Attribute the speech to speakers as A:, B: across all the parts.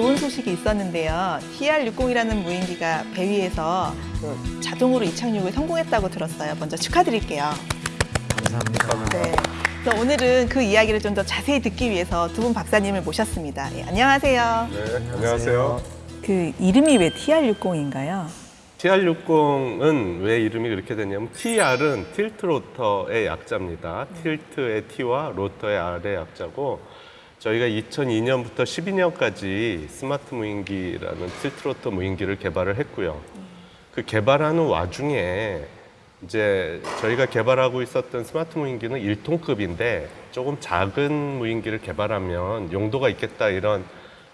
A: 좋은 소식이 있었는데요. TR60이라는 무인기가 배 위에서 그 자동으로 이착륙을 성공했다고 들었어요. 먼저 축하드릴게요.
B: 감사합니다.
A: 네. 그래서 오늘은 그 이야기를 좀 더 자세히 듣기 위해서 두 분 박사님을 모셨습니다. 예, 안녕하세요.
C: 네, 안녕하세요.
A: 그 이름이 왜 TR60인가요?
C: TR60은 왜 이름이 그렇게 됐냐면 TR은 틸트 로터의 약자입니다. 틸트의 T와 로터의 R의 약자고 저희가 2002년부터 12년까지 스마트 무인기라는 tilt rotor 무인기를 개발을 했고요. 그 개발하는 와중에 이제 저희가 개발하고 있었던 스마트 무인기는 1톤급인데 조금 작은 무인기를 개발하면 용도가 있겠다 이런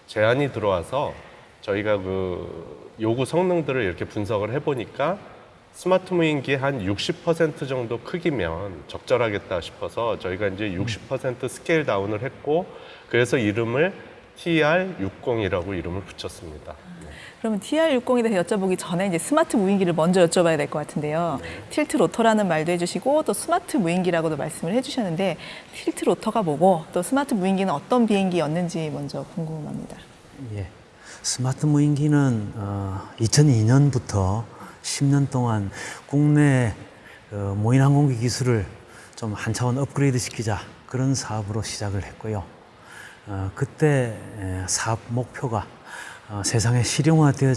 C: 제안이 들어와서 저희가 그 요구 성능들을 이렇게 분석을 해보니까 스마트 무인기 한 60% 정도 크기면 적절하겠다 싶어서 저희가 이제 60% scale down을 했고 그래서 이름을 TR60이라고 이름을 붙였습니다.
A: 그러면 TR60에 대해서 여쭤보기 전에 이제 스마트 무인기를 먼저 여쭤봐야 될 것 같은데요. tilt rotor라는 말도 해주시고 또 스마트 무인기라고도 말씀을 해주셨는데 tilt rotor가 뭐고 또 스마트 무인기는 어떤 비행기였는지 먼저 궁금합니다.
B: 예. 스마트 무인기는 어, 2002년부터 10년 동안 국내 어, 무인 항공기 기술을 좀 한 차원 업그레이드 시키자 그런 사업으로 시작을 했고요. 어, 그때 에, 사업 목표가 어, 세상에 실용화되어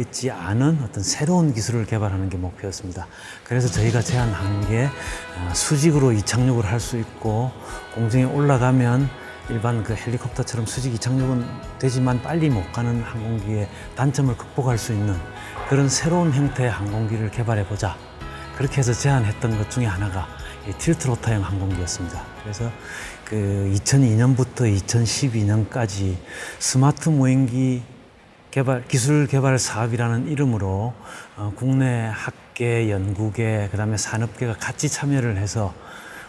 B: 있지 않은 어떤 새로운 기술을 개발하는 게 목표였습니다. 그래서 저희가 제안한 게 어, 수직으로 이착륙을 할 수 있고 공중에 올라가면 일반 그 헬리콥터처럼 수직 이착륙은 되지만 빨리 못 가는 항공기의 단점을 극복할 수 있는 그런 새로운 형태의 항공기를 개발해 보자. 그렇게 해서 제안했던 것 중에 하나가 이 틸트 로터형 항공기였습니다. 그래서 그 2002년부터 2012년까지 스마트 무인기 개발 기술 개발 사업이라는 이름으로 어, 국내 학계, 연구계, 그다음에 산업계가 같이 참여를 해서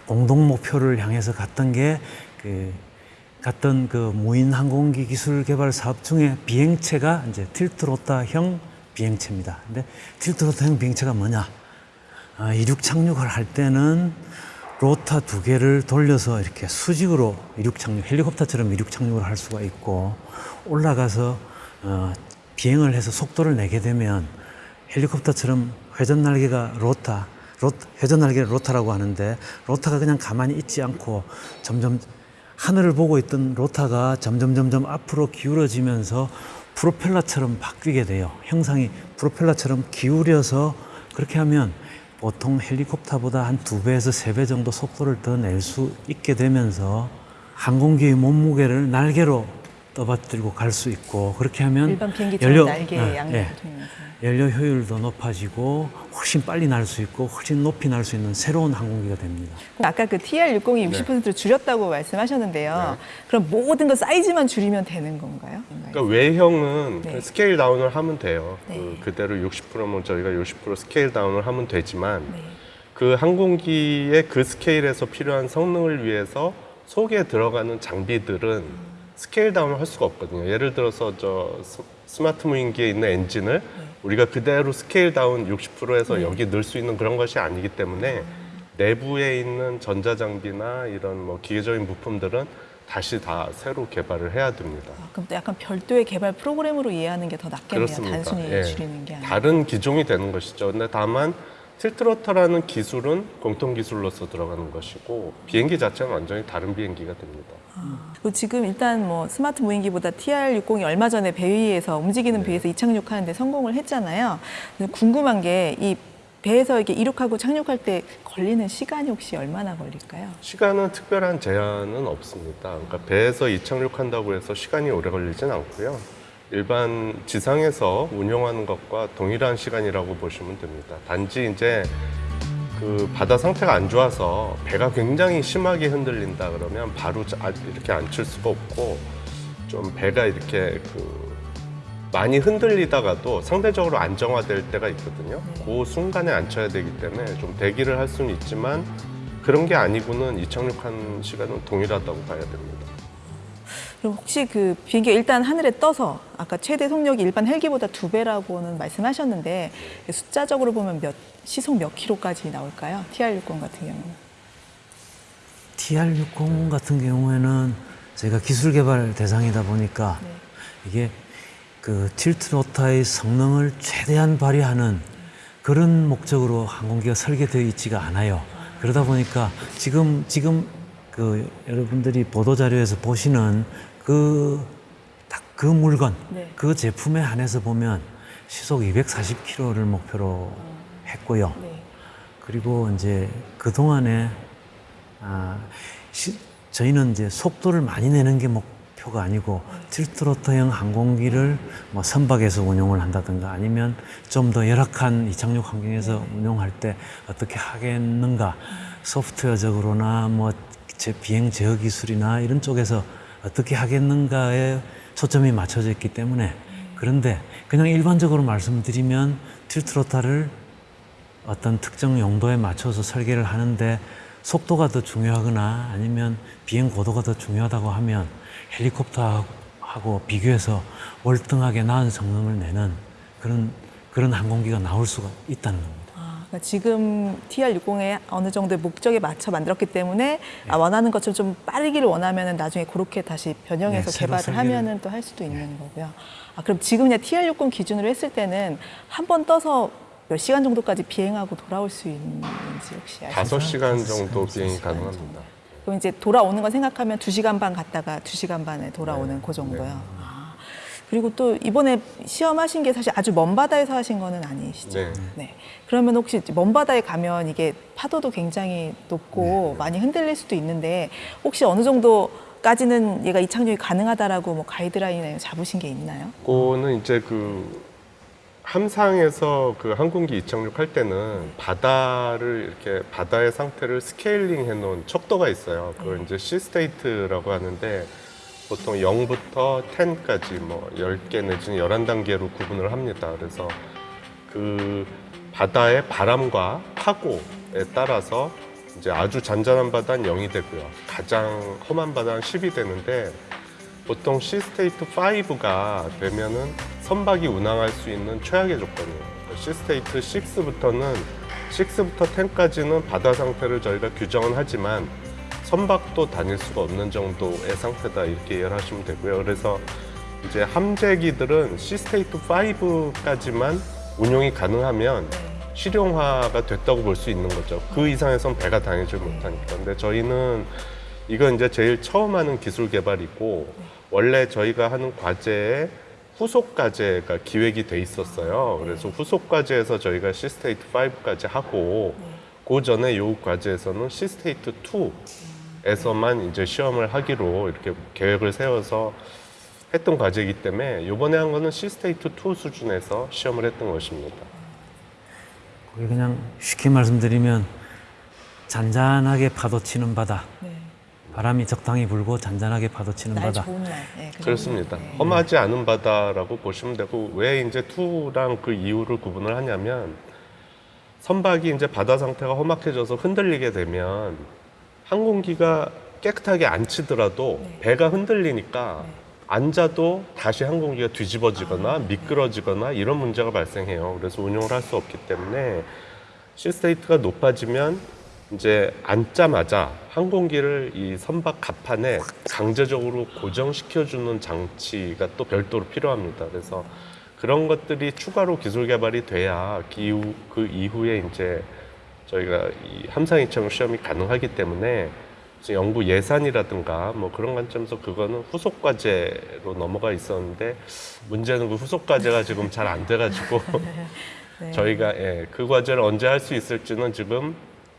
B: 공동 목표를 향해서 갔던 게그 갔던 그 무인 항공기 기술 개발 사업 중에 비행체가 이제 틸트로타형 비행체입니다. 근데 틸트로타형 비행체가 뭐냐? 아, 이륙 착륙을 할 때는 로타 두 개를 돌려서 이렇게 수직으로 이륙 착륙, 헬리콥터처럼 이륙 착륙을 할 수가 있고 올라가서 어, 비행을 해서 속도를 내게 되면 헬리콥터처럼 회전 날개가 로타, 로, 회전 날개를 로타라고 하는데 로타가 그냥 가만히 있지 않고 점점 하늘을 보고 있던 로타가 점점 점점 앞으로 기울어지면서 프로펠러처럼 바뀌게 돼요. 형상이 프로펠러처럼 기울여서 그렇게 하면 보통 헬리콥터보다 한 두 배에서 세 배 정도 속도를 더 낼 수 있게 되면서 항공기의 몸무게를 날개로 떠받들고 갈 수 있고 그렇게 하면
A: 일반 비행기처럼 날개
B: 예,
A: 양면을
B: 예. 연료 효율도 높아지고 훨씬 빨리 날 수 있고 훨씬 높이 날 수 있는 새로운 항공기가 됩니다.
A: 아까 그 TR60이
C: 네.
A: 60%를 줄였다고 말씀하셨는데요. 그럼 모든 거 사이즈만 줄이면 되는 건가요?
C: 그러니까 외형은
A: 네.
C: scale down을 하면 돼요.
A: 네.
C: 그, 그대로 60%면 저희가 60% scale down을 하면 되지만
A: 네.
C: 그 항공기의 그 scale에서 필요한 성능을 위해서 속에 들어가는 장비들은 scale down을 할 수가 없거든요. 예를 들어서 저 스- 스마트 무인기에 있는 엔진을 우리가 그대로 scale down 60%에서 여기 넣을 수 있는 그런 것이 아니기 때문에 내부에 있는 전자장비나 이런 뭐 기계적인 부품들은 다시 다 새로 개발을 해야 됩니다.
A: 아, 그럼 또 약간 별도의 개발 프로그램으로 이해하는 게 더 낫겠네요.
C: 그렇습니다.
A: 단순히
C: 예.
A: 줄이는 게 아니라.
C: 다른 기종이 되는 것이죠. 근데 다만 틸트로터라는 기술은 공통 기술로서 들어가는 것이고 비행기 자체는 완전히 다른 비행기가 됩니다.
A: 그리고 지금 일단 뭐 스마트 무인기보다 TR60이 얼마 전에 배 위에서 움직이는
C: 네.
A: 배에서 이착륙하는데 성공을 했잖아요. 궁금한 게 이 배에서 이렇게 이륙하고 착륙할 때 걸리는 시간이 혹시 얼마나 걸릴까요?
C: 시간은 특별한 제한은 없습니다. 그러니까 배에서 이착륙한다고 해서 시간이 오래 걸리진 않고요. 일반 지상에서 운영하는 것과 동일한 시간이라고 보시면 됩니다. 단지 이제 그 바다 상태가 안 좋아서 배가 굉장히 심하게 흔들린다 그러면 바로 자- 아, 이렇게 앉힐 수가 없고 좀 배가 이렇게 그 많이 흔들리다가도 상대적으로 안정화될 때가 있거든요. 그 순간에 앉혀야 되기 때문에 좀 대기를 할 수는 있지만 그런 게 아니고는 이착륙한 시간은 동일하다고 봐야 됩니다.
A: 그럼 혹시 그 비행기가 일단 하늘에 떠서 아까 최대 속력이 일반 헬기보다 두 배라고는 말씀하셨는데 숫자적으로 보면 몇 시속 몇 킬로까지 나올까요? TR60 같은 경우는.
B: TR60 같은 경우에는 저희가 기술 개발 대상이다 보니까 이게 그 틸트 로타의 성능을 최대한 발휘하는 그런 목적으로 항공기가 설계되어 있지가 않아요. 그러다 보니까 지금 지금 그 여러분들이 보도 자료에서 보시는 그 딱 그 물건,
A: 네.
B: 그 제품에 한해서 보면 시속 240km를 목표로 했고요.
A: 네.
B: 그리고 이제 그 동안에 아, 시- 저희는 이제 속도를 많이 내는 게 목표가 아니고 틸트로터형 항공기를 뭐 선박에서 운용을 한다든가 아니면 좀 더 열악한 이착륙 환경에서 운용할 때 어떻게 하겠는가 소프트웨어적으로나 뭐 제 비행 제어 기술이나 이런 쪽에서 어떻게 하겠는가에 초점이 맞춰져 있기 때문에 그런데 그냥 일반적으로 말씀드리면 틸트로타를 어떤 특정 용도에 맞춰서 설계를 하는데 속도가 더 중요하거나 아니면 비행 고도가 더 중요하다고 하면 헬리콥터하고 비교해서 월등하게 나은 성능을 내는 그런 그런 항공기가 나올 수가 있다는 겁니다.
A: 아, 그러니까 지금 TR60의 어느 정도의 목적에 맞춰 만들었기 때문에
B: 네.
A: 아, 원하는 것처럼 좀 빠르기를 원하면 나중에 그렇게 다시 변형해서
B: 네,
A: 개발을 하면은 또할 수도 있는 거고요. 아, 그럼 지금 그냥 TR60 기준으로 했을 때는 한 번 떠서 몇 시간 정도까지 비행하고 돌아올 수 있는지 혹시 아시나요?
C: 다섯 시간 정도
B: 시간
C: 비행이
A: 시간
C: 가능합니다.
A: 그럼 이제 돌아오는 거 생각하면 두시간반 갔다가 두시간 반에 돌아오는
C: 네,
A: 그 정도요. 아, 그리고 또 이번에 시험하신 게 사실 아주 먼 바다에서 하신 거는 아니시죠?
C: 네.
A: 네. 그러면 혹시 먼 바다에 가면 이게 파도도 굉장히 높고
C: 네.
A: 많이 흔들릴 수도 있는데 혹시 어느 정도 까지는 얘가 이착륙이 가능하다라고 뭐 가이드라인에 잡으신 게 있나요?
C: 그거는 이제 그 함상에서 그 항공기 이착륙할 때는 바다를 이렇게 바다의 상태를 scaling 해놓은 척도가 있어요. 그걸 이제 sea state라고 하는데 보통 0부터 10까지 뭐 10개 내지는 11단계로 구분을 합니다. 그래서 그 바다의 바람과 파고에 따라서 이제 아주 잔잔한 바다는 0이 되고요. 가장 험한 바다는 10이 되는데 보통 sea state 5가 되면은 선박이 운항할 수 있는 최악의 조건이에요. sea state 6부터는 6부터 10까지는 바다 상태를 저희가 규정은 하지만 선박도 다닐 수가 없는 정도의 상태다 이렇게 이해하시면 되고요. 그래서 이제 함재기들은 sea state 5까지만 운용이 가능하면 실용화가 됐다고 볼 수 있는 거죠. 그 이상에선 배가 다니지 못하니까. 근데 저희는 이건 이제 제일 처음 하는 기술 개발이고 원래 저희가 하는 과제에 후속 과제가 기획이 돼 있었어요. 그래서 후속 과제에서 저희가 sea state 5까지 하고 그 전에 요 과제에서는 sea state 2 에서만 이제 시험을 하기로 이렇게 계획을 세워서 했던 과제이기 때문에 이번에 한 거는 sea state 2 수준에서 시험을 했던 것입니다.
B: 그게 그냥 쉽게 말씀드리면 잔잔하게 파도 치는 바다,
A: 네.
B: 바람이 적당히 불고 잔잔하게 파도 치는
A: 날
B: 바다.
A: 좋은 날. 네, 그
C: 그렇습니다.
A: 네.
C: 험하지 않은 바다라고 보시면 되고 왜 이제 two랑 그 이유를 구분을 하냐면 선박이 이제 바다 상태가 험악해져서 흔들리게 되면 항공기가 깨끗하게 안 치더라도
A: 네.
C: 배가 흔들리니까 앉아도 다시 항공기가 뒤집어지거나
A: 아, 네.
C: 미끄러지거나 이런 문제가 발생해요. 그래서 운용을 할 수 없기 때문에 시스테이트가 높아지면 이제 앉자마자 항공기를 이 선박 갑판에 강제적으로 고정시켜주는 장치가 또 별도로 필요합니다. 그래서 그런 것들이 추가로 기술 개발이 돼야 그, 이후, 그 이후에 이제 저희가 이 함상 이착륙 시험이 가능하기 때문에 연구 예산이라든가 뭐 그런 관점에서 그거는 후속 과제로 넘어가 있었는데 문제는 그 후속 과제가 지금 잘 안 돼가지고
A: 네.
C: 저희가 예, 그 과제를 언제 할 수 있을지는 지금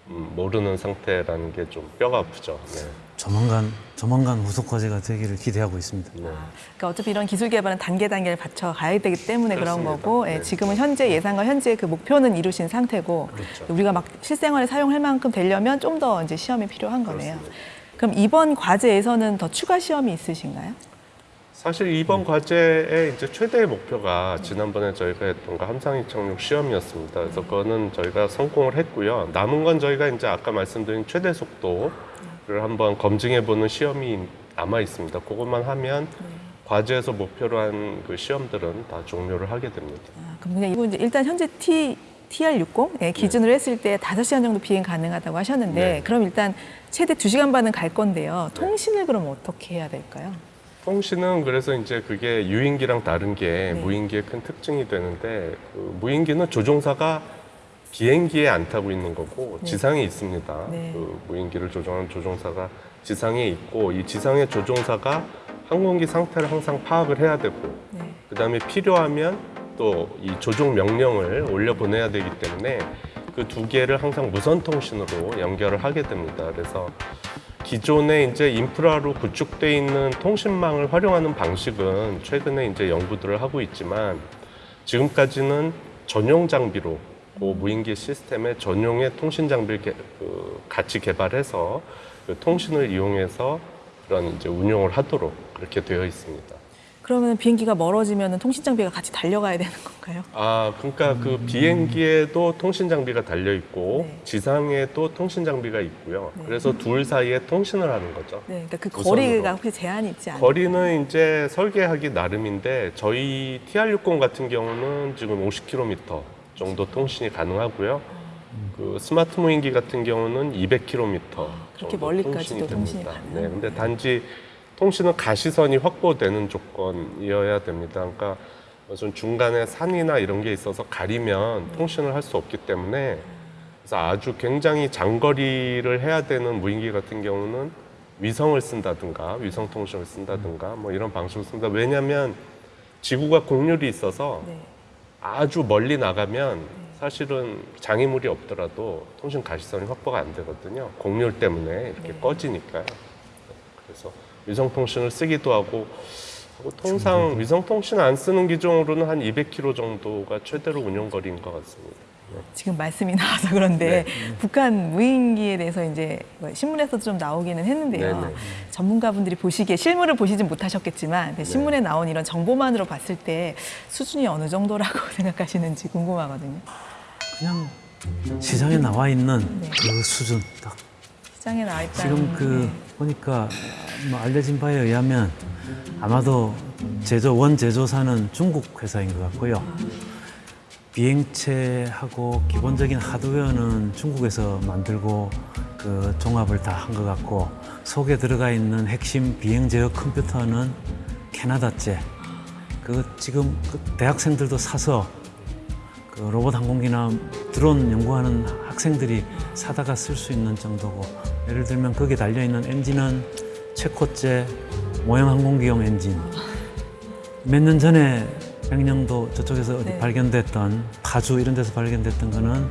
C: 음, 모르는 상태라는 게 좀 뼈가 아프죠. 네.
B: 조만간 조만간 후속 과제가 되기를 기대하고 있습니다.
C: 네.
A: 그러니까 어차피 이런 기술 개발은 단계 단계를 받쳐 가야 되기 때문에 그런
C: 그렇습니다.
A: 거고 예,
C: 네.
A: 지금은 현재 예상과 현재 그 목표는 이루신 상태고
C: 그렇죠.
A: 우리가 막 실생활에 사용할 만큼 되려면 좀 더 이제 시험이 필요한 거네요.
C: 그렇습니다.
A: 그럼 이번 과제에서는 더 추가 시험이 있으신가요?
C: 사실 이번 과제의 이제 최대의 목표가 지난번에 저희가 했던 거 함상 이착륙 시험이었습니다. 그래서 그거는 저희가 성공을 했고요. 남은 건 저희가 이제 아까 말씀드린 최대 속도 를 한번 검증해 보는 시험이 남아 있습니다. 그것만 하면 과제에서 목표로 한 그 시험들은 다 종료를 하게 됩니다.
A: 아, 그럼 그냥 일단 현재 T TR60 예, 기준으로 했을 때 다섯 시간 정도 비행 가능하다고 하셨는데
C: 네.
A: 그럼 일단 최대 두시간 반은 갈 건데요. 통신을 그럼 어떻게 해야 될까요?
C: 통신은 그래서 이제 그게 유인기랑 다른 게
A: 네.
C: 무인기의 큰 특징이 되는데 그 무인기는 조종사가 비행기에 안 타고 있는 거고
A: 네.
C: 지상에 있습니다.
A: 네.
C: 그 무인기를 조종하는 조종사가 지상에 있고 이 지상의 조종사가 항공기 상태를 항상 파악을 해야 되고
A: 네.
C: 그다음에 필요하면 또 이 조종 명령을 올려 보내야 되기 때문에 그 두 개를 항상 무선 통신으로 연결을 하게 됩니다. 그래서 기존에 이제 인프라로 구축돼 있는 통신망을 활용하는 방식은 최근에 이제 연구들을 하고 있지만 지금까지는 전용 장비로 그 무인기 시스템의 전용의 통신 장비를 개- 그 같이 개발해서 그 통신을 이용해서 그런 이제 운용을 하도록 그렇게 되어 있습니다.
A: 그러면 비행기가 멀어지면 통신 장비가 같이 달려가야 되는 건가요?
C: 아, 그러니까 그 비행기에도 통신 장비가 달려 있고
A: 네.
C: 지상에도 통신 장비가 있고요.
A: 네.
C: 그래서 둘 사이에 통신을 하는 거죠.
A: 네, 그러니까 그
C: 우선으로.
A: 거리가 혹시 제한이 있지 않나요?
C: 거리는 이제 설계하기 나름인데 저희 TR60 같은 경우는 지금 50km 정도 통신이 가능하고요. 그 스마트 무인기 같은 경우는 200km
A: 그렇게 멀리까지도 통신이
C: 됩니다.
A: 가능한
C: 네, 근데 단지 통신은 가시선이 확보되는 조건이어야 됩니다. 그러니까 무슨 중간에 산이나 이런 게 있어서 가리면 통신을 할 수 없기 때문에 그래서 아주 굉장히 장거리를 해야 되는 무인기 같은 경우는 위성을 쓴다든가 위성 통신을 쓴다든가 뭐 이런 방식을 씁니다. 왜냐하면 지구가 곡률이 있어서
A: 네.
C: 아주 멀리 나가면 사실은 장애물이 없더라도 통신 가시선이 확보가 안 되거든요. 곡률 때문에 이렇게
A: 네.
C: 꺼지니까요. 그래서 위성 통신을 쓰기도 하고 하고 통상 위성 통신 안 쓰는 기종으로는 한 200km 정도가 최대로 운영 거리인 것 같습니다.
A: 지금 말씀이 나와서 그런데
C: 네.
A: 북한 무인기에 대해서 이제 뭐 신문에서도 좀 나오기는 했는데요.
C: 네네.
A: 전문가분들이 보시기에 실물을 보시진 못하셨겠지만 그 신문에 나온 이런 정보만으로 봤을 때 수준이 어느 정도라고 생각하시는지 궁금하거든요.
B: 그냥 시장에 나와 있는
A: 네.
B: 그 수준 딱
A: 시장에 나와 있다는
B: 지금 그
A: 네.
B: 보니까 뭐 알려진 바에 의하면 아마도 제조 원 제조사는 중국 회사인 것 같고요. 비행체하고 기본적인 하드웨어는 중국에서 만들고 그 종합을 다 한 것 같고 속에 들어가 있는 핵심 비행 제어 컴퓨터는 캐나다제. 그 지금 그 대학생들도 사서 그 로봇 항공기나 드론 연구하는 학생들이 사다가 쓸 수 있는 정도고 예를 들면 거기에 달려 있는 엔진은 최코제 모형 항공기용 엔진 몇 년 전에 백령도 저쪽에서 어디
A: 네.
B: 발견됐던 파주 이런 데서 발견됐던 거는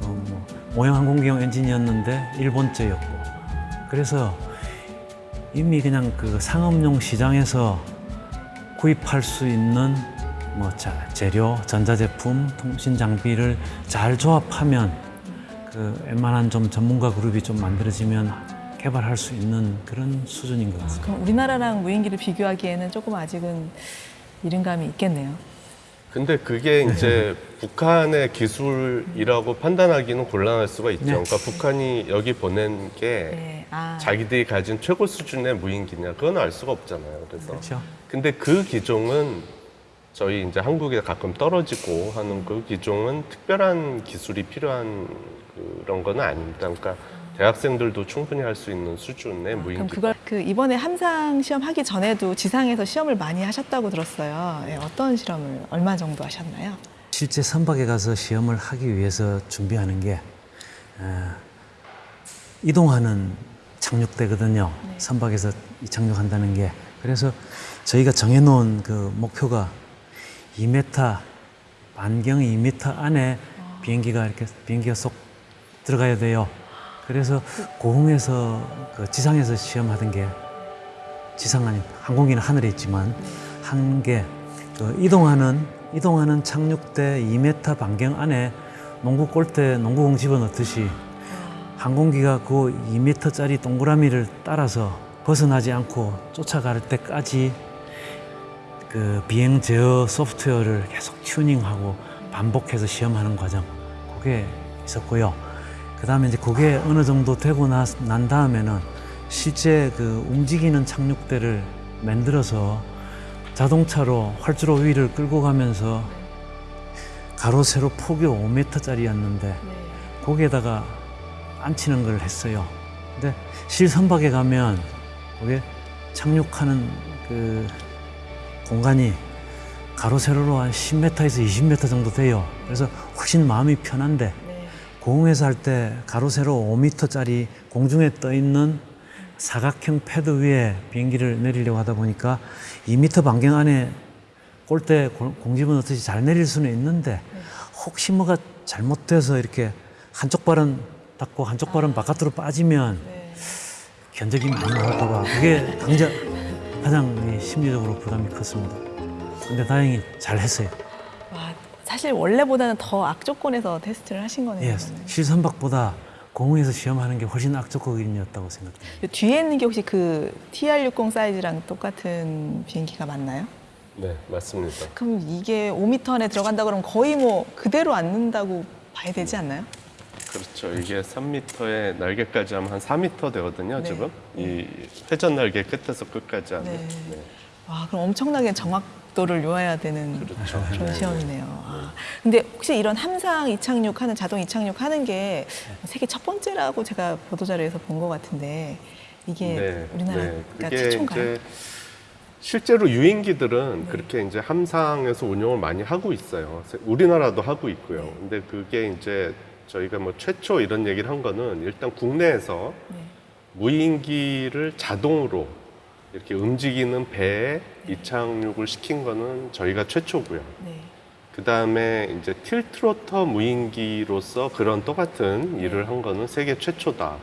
B: 또뭐 모형 항공기용 엔진이었는데 일본제였고 그래서 이미 그냥 그 상업용 시장에서 구입할 수 있는 뭐 자, 재료, 전자제품, 통신 장비를 잘 조합하면 그 웬만한 좀 전문가 그룹이 좀 만들어지면 개발할 수 있는 그런 수준인 것 같습니다.
A: 그럼 우리나라랑 무인기를 비교하기에는 조금 아직은 이른 감이 있겠네요.
C: 근데 그게 이제 북한의 기술이라고 판단하기는 곤란할 수가 있죠.
B: 네.
C: 그러니까 북한이 여기 보낸 게
A: 네. 아,
C: 자기들이 가진 최고 수준의 무인기냐 그건 알 수가 없잖아요. 그래서
B: 그렇죠?
C: 근데 그 기종은 저희 이제 한국에 가끔 떨어지고 하는 그 기종은 특별한 기술이 필요한 그런 건 아닙니다. 그러니까 대학생들도 충분히 할 수 있는 수준의
A: 그럼
C: 무인기.
A: 그걸 그 이번에 함상 시험 하기 전에도 지상에서 시험을 많이 하셨다고 들었어요. 네, 어떤 실험을 얼마 정도 하셨나요?
B: 실제 선박에 가서 시험을 하기 위해서 준비하는 게 어, 이동하는 착륙대거든요. 선박에서 이 착륙한다는 게 그래서 저희가 정해놓은 그 목표가 2m 반경 2m 안에 비행기가 이렇게 비행기가 쏙 들어가야 돼요. 그래서 고흥에서 그 지상에서 시험하던 게 지상 아니 항공기는 하늘에 있지만 한 게 그 이동하는 이동하는 착륙대 2m 반경 안에 농구 골대 농구공 집어넣듯이 항공기가 그 2m짜리 동그라미를 따라서 벗어나지 않고 쫓아갈 때까지 그 비행 제어 소프트웨어를 계속 튜닝하고 반복해서 시험하는 과정 그게 있었고요. 그 다음에 이제 그게 어느 정도 되고 나, 난 다음에는 실제 그 움직이는 착륙대를 만들어서 자동차로 활주로 위를 끌고 가면서 가로 세로 폭이 5m짜리였는데
A: 네.
B: 거기에다가 앉히는 걸 했어요. 근데 실선박에 가면 그게 착륙하는 그 공간이 가로 세로로 한 10m에서 20m 정도 돼요. 그래서 훨씬 마음이 편한데
A: 네.
B: 공항에서 할 때 가로 세로 5m짜리 공중에 떠 있는 사각형 패드 위에 비행기를 내리려고 하다 보니까 2m 반경 안에 골대 공- 공집은 어떻게 잘 내릴 수는 있는데 혹시 뭐가 잘못돼서 이렇게 한쪽 발은 닫고 한쪽 발은 바깥으로 빠지면
A: 네.
B: 견적이 많이 나올까 봐 그게 강자 가장 이 심리적으로 부담이 컸습니다. 근데 다행히 잘 했어요.
A: 와, 사실 원래보다는 더 악조건에서 테스트를 하신 거네요.
B: 예. 실선박보다 공항에서 시험하는 게 훨씬 악조건이었다고 생각합니다.
A: 이 뒤에 있는 게 혹시 그 TR60 사이즈랑 똑같은 비행기가 맞나요?
C: 네, 맞습니다.
A: 그럼 이게 5m 안에 들어간다 그러면 거의 뭐 그대로 앉는다고 봐야 되지 않나요?
C: 그렇죠. 이게 3m에 날개까지 하면 한 4m 되거든요,
A: 네.
C: 지금. 이 회전 날개 끝에서 끝까지 하면.
A: 네.
C: 네.
A: 와, 그럼 엄청나게 정확도를 요해야 되는
C: 그렇죠.
A: 그런
C: 네.
A: 시험이네요. 아, 근데 혹시 이런 함상 이착륙하는 자동 이착륙하는 게 세계 첫 번째라고 제가 보도 자료에서 본 것 같은데 이게 우리나라가
C: 네.
A: 최초인가요?
C: 실제로 유인기들은 그렇게 이제 함상에서 운용을 많이 하고 있어요. 우리나라도 하고 있고요.
A: 네.
C: 근데 그게 이제 저희가 뭐 최초 이런 얘기를 한 거는 일단 국내에서
A: 네.
C: 무인기를 자동으로 이렇게 움직이는 배에 이착륙을 시킨 거는 저희가 최초고요.
A: 네.
C: 그 다음에 이제 틸트로터 무인기로서 그런 똑같은 일을 한 거는 세계 최초다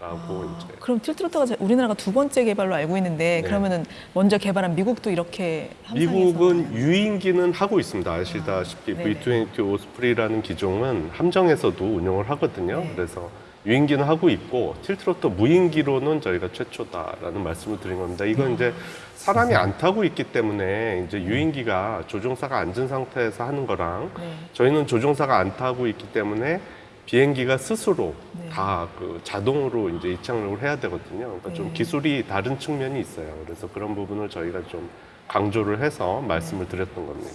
C: 라고
A: 아,
C: 이제
A: 그럼 틸트로터가 제- 우리나라가 두 번째 개발로 알고 있는데
C: 네.
A: 그러면은 먼저 개발한 미국도 이렇게
C: 미국은 유인기는 하고 있습니다. 아시다시피
A: 아, 네네.
C: V-20 오스프리라는 기종은 함정에서도 운용을 하거든요.
A: 네.
C: 그래서 유인기는 하고 있고 틸트로터 무인기로는 저희가 최초다라는 말씀을 드린 겁니다.
A: 음.
C: 이건 이제 사람이 안 타고 있기 때문에 이제 유인기가 조종사가 앉은 상태에서 하는 거랑
A: 네.
C: 저희는 조종사가 안 타고 있기 때문에 비행기가 스스로
A: 네.
C: 다그 자동으로 이제 이착륙을 해야 되거든요. 그러니까
A: 네.
C: 좀 기술이 다른 측면이 있어요. 그래서 그런 부분을 저희가 좀 강조를 해서 말씀을
A: 네.
C: 드렸던 겁니다.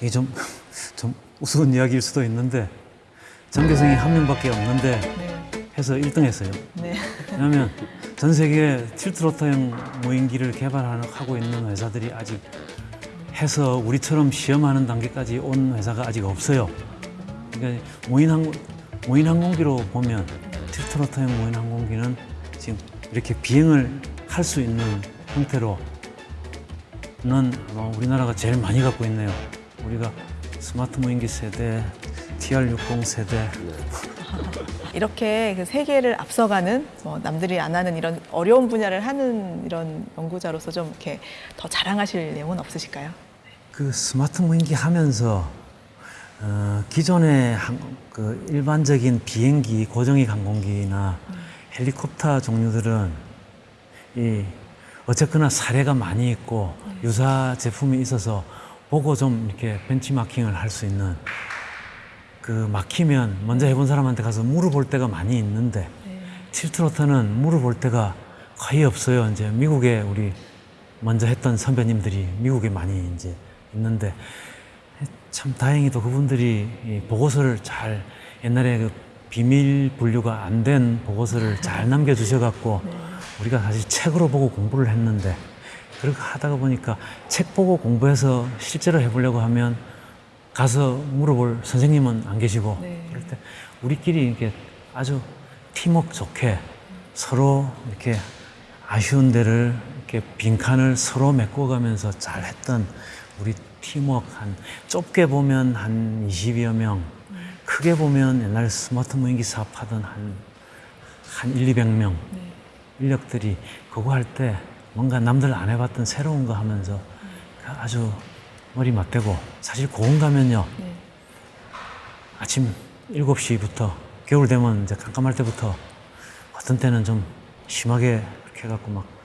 B: 이게 좀, 좀 우스운 이야기일 수도 있는데 전교생이 한 명밖에 없는데
A: 네.
B: 해서 1등 했어요.
A: 네.
B: 왜냐하면 전 세계 틸트로터형 무인기를 개발하고 있는 회사들이 아직 해서 우리처럼 시험하는 단계까지 온 회사가 아직 없어요. 그러니까 무인항 무인항공기로 보면 틸트로터형 무인항공기는 지금 이렇게 비행을 할 수 있는 형태로는 아마 우리나라가 제일 많이 갖고 있네요. 우리가 스마트 무인기 세대, TR60 세대,
A: 이렇게 그 세계를 앞서가는 뭐 남들이 안 하는 이런 어려운 분야를 하는 이런 연구자로서 좀 이렇게 더 자랑하실 내용은 없으실까요?
B: 그 스마트 무인기 하면서 어, 기존의 항, 그 일반적인 비행기, 고정익 항공기나 헬리콥터 종류들은 이 어쨌거나 사례가 많이 있고 유사 제품이 있어서 보고 좀 이렇게 벤치마킹을 할 수 있는 그 막히면 먼저 해본 사람한테 가서 물어볼 때가 많이 있는데 틸트로터는 물어볼 때가 거의 없어요. 이제 미국에 우리 먼저 했던 선배님들이 미국에 많이 이제 있는데 참 다행히도 그분들이 이 보고서를 잘 옛날에 그 비밀 분류가 안 된 보고서를 잘 남겨주셔갖고 우리가 사실 책으로 보고 공부를 했는데 그렇게 하다가 보니까 책 보고 공부해서 실제로 해보려고 하면 가서 물어볼 선생님은 안 계시고
A: 네.
B: 그럴 때 우리끼리 이렇게 아주 팀워크 좋게 서로 이렇게 아쉬운 데를 이렇게 빈칸을 서로 메꿔가면서 잘 했던 우리 팀워크 한 좁게 보면 한 20여 명 크게 보면 옛날 스마트 무인기 사업하던 한, 한 1, 200명 인력들이 그거 할 때 뭔가 남들 안 해봤던 새로운 거 하면서 그 아주 머리 맞대고 사실 고원 가면요
A: 네.
B: 아침 7시부터 겨울 되면 이제 깜깜할 때부터 어떤 때는 좀 심하게 그렇게 해갖고 막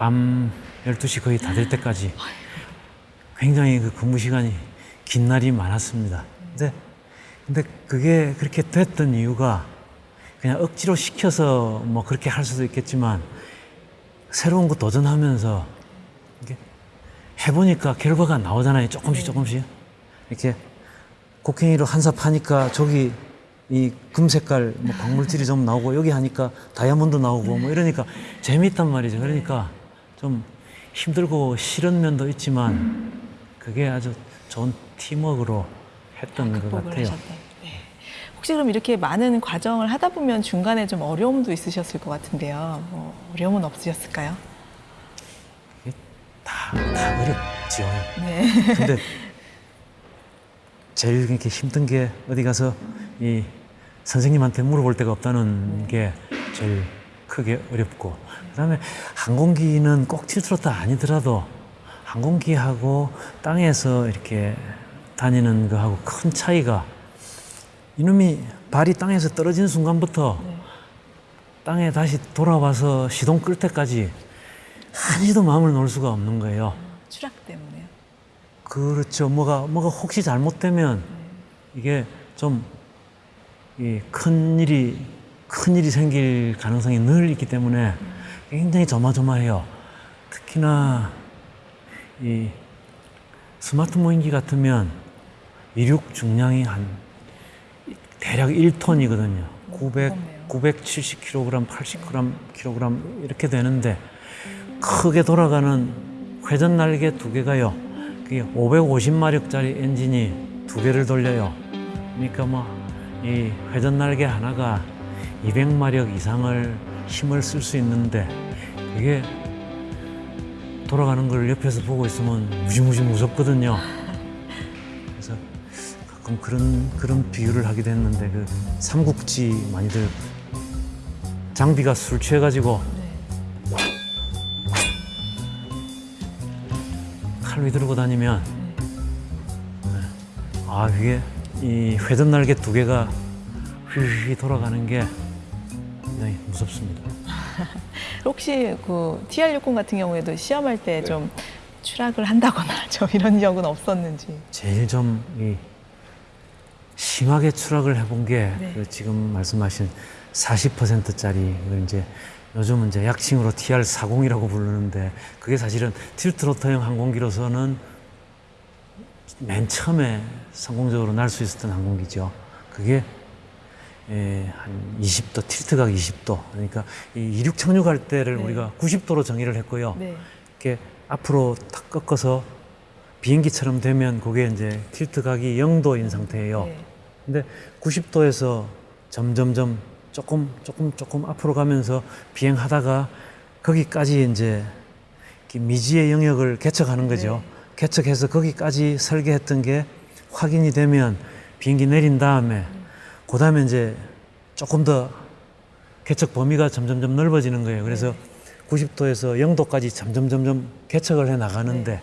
B: 밤 12시 거의 다 될 때까지 굉장히 그 근무 시간이 긴 날이 많았습니다. 근데, 근데 그게 그렇게 됐던 이유가 그냥 억지로 시켜서 뭐 그렇게 할 수도 있겠지만 새로운 거 도전하면서 해보니까 결과가 나오잖아요. 조금씩 조금씩. 이렇게 곡괭이로 한삽 하니까 저기 이 금색깔 뭐 광물질이 좀 나오고 여기 하니까 다이아몬드 나오고 뭐 이러니까 재밌단 말이죠. 그러니까 좀 힘들고 싫은 면도 있지만 그게 아주 좋은 팀워크로 했던 것 같아요.
A: 네. 혹시 그럼 이렇게 많은 과정을 하다 보면 중간에 좀 어려움도 있으셨을 것 같은데요. 뭐 어려움은 없으셨을까요?
B: 다, 다 어렵지요.
A: 네.
B: 근데 제일 이렇게 힘든 게 어디 가서 이 선생님한테 물어볼 데가 없다는 게 제일 크게 어렵고 그다음에 항공기는 꼭 틸트로타 아니더라도 항공기하고 땅에서 이렇게 다니는 거하고 큰 차이가 이놈이 발이 땅에서 떨어지는 순간부터 땅에 다시 돌아와서 시동 끌 때까지 한시도 마음을 놓을 수가 없는 거예요.
A: 추락 때문에요.
B: 그렇죠. 뭐가 뭐가 혹시 잘못되면 이게 좀이큰 일이 큰 일이 생길 가능성이 늘 있기 때문에 굉장히 조마조마해요. 특히나 이 스마트 모임기 같으면 이륙 중량이 한 대략 1톤이거든요. 900
A: 무겁네요.
B: 970kg, 80g, kg 이렇게 되는데 크게 돌아가는 회전 날개 두 개가요. 그게 550마력짜리 엔진이 두 개를 돌려요. 그러니까 뭐 이 회전 날개 하나가 200마력 이상을 힘을 쓸 수 있는데 이게 돌아가는 걸 옆에서 보고 있으면 무지무지 무섭거든요. 그래서 가끔 그런 그런 비유를 하기도 했는데 그 삼국지 많이들 장비가 술 취해가지고 칼 휘두르고 다니면 네. 아 이게 이 회전 날개 두 개가 휘휘 돌아가는 게 굉장히 무섭습니다.
A: 혹시 그 TR60 같은 경우에도 시험할 때좀 추락을 한다거나 좀 이런 적은 없었는지.
B: 제일 좀 이 심하게 추락을 해본 게
A: 네.
B: 그 지금 말씀하신 40%짜리 이제 요즘은 이제 약칭으로 TR40이라고 부르는데 그게 사실은 틸트로터형 항공기로서는 맨 처음에 성공적으로 날 수 있었던 항공기죠. 그게 예, 한 20도, 틸트각 20도. 그러니까 이 이륙 착륙할 때를
A: 네.
B: 우리가 90도로 정의를 했고요.
A: 네.
B: 이렇게 앞으로 탁 꺾어서 비행기처럼 되면 그게 이제 틸트 각이 0도인 상태예요.
A: 네.
B: 근데 90도에서 점점점 조금 조금 조금 앞으로 가면서 비행하다가 거기까지 이제 이렇게 미지의 영역을 개척하는 거죠. 개척해서 거기까지 설계했던 게 확인이 되면 비행기 내린 다음에 그 다음에 이제 조금 더 개척 범위가 점점점 넓어지는 거예요. 그래서 90도에서 0도까지 점점 점점 개척을 해 나가는데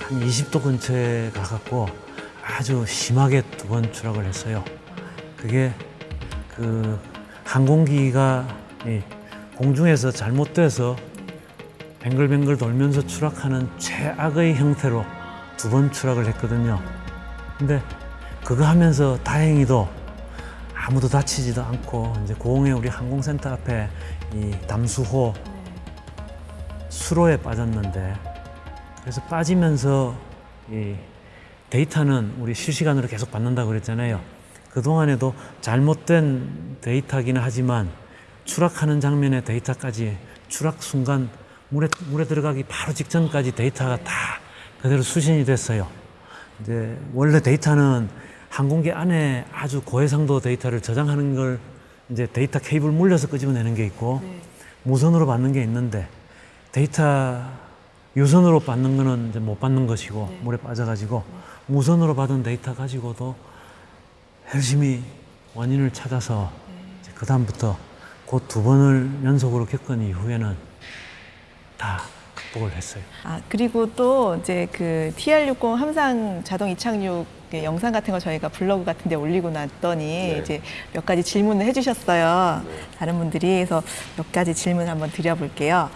B: 한 20도 근처에 가갖고 아주 심하게 두 번 추락을 했어요. 그게 그 항공기가 이 공중에서 잘못돼서 뱅글뱅글 돌면서 추락하는 최악의 형태로 두 번 추락을 했거든요. 근데 그거 하면서 다행히도 아무도 다치지도 않고 이제 고흥의 우리 항공센터 앞에 이 담수호 수로에 빠졌는데 그래서 빠지면서 이 데이터는 우리 실시간으로 계속 받는다고 그랬잖아요. 그동안에도 잘못된 데이터기는 하지만 추락하는 장면의 데이터까지 추락 순간 물에, 물에 들어가기 바로 직전까지 데이터가 다 그대로 수신이 됐어요. 이제 원래 데이터는 항공기 안에 아주 고해상도 데이터를 저장하는 걸 이제 데이터 케이블 물려서 끄집어내는 게 있고 무선으로 받는 게 있는데 데이터 유선으로 받는 거는 이제 못 받는 것이고 물에 빠져가지고 무선으로 받은 데이터 가지고도 열심히 원인을 찾아서 그 다음부터 그 두 번을 연속으로 겪은 이후에는 다 극복을 했어요.
A: 아 그리고 또 이제 그 TR60 함상 자동 이착륙 영상 같은 거 저희가 블로그 같은 데 올리고 났더니
C: 네.
A: 이제 몇 가지 질문을 해주셨어요. 다른 분들이 그래서 몇 가지 질문 한번 드려볼게요.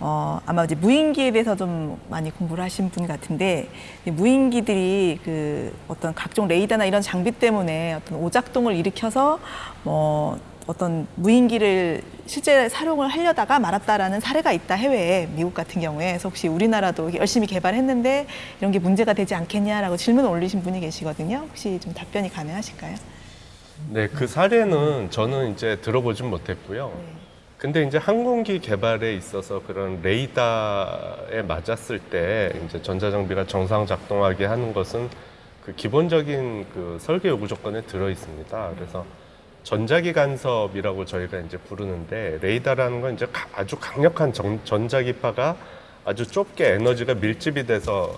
A: 어, 아마 이제 무인기에 대해서 좀 많이 공부를 하신 분 같은데 이 무인기들이 그 어떤 각종 레이더나 이런 장비 때문에 어떤 오작동을 일으켜서 뭐 어떤 무인기를 실제 사용을 하려다가 말았다라는 사례가 있다 해외에 미국 같은 경우에 그래서 혹시 우리나라도 열심히 개발했는데 이런 게 문제가 되지 않겠냐라고 질문을 올리신 분이 계시거든요. 혹시 좀 답변이 가능하실까요?
C: 네, 그 사례는 저는 이제 들어보진 못했고요. 근데 이제 항공기 개발에 있어서 그런 레이더에 맞았을 때 이제 전자장비가 정상 작동하게 하는 것은 그 기본적인 그 설계 요구 조건에 들어 있습니다. 그래서 전자기 간섭이라고 저희가 이제 부르는데 레이더라는 건 이제 가- 아주 강력한 정- 전자기파가 아주 좁게 에너지가 밀집이 돼서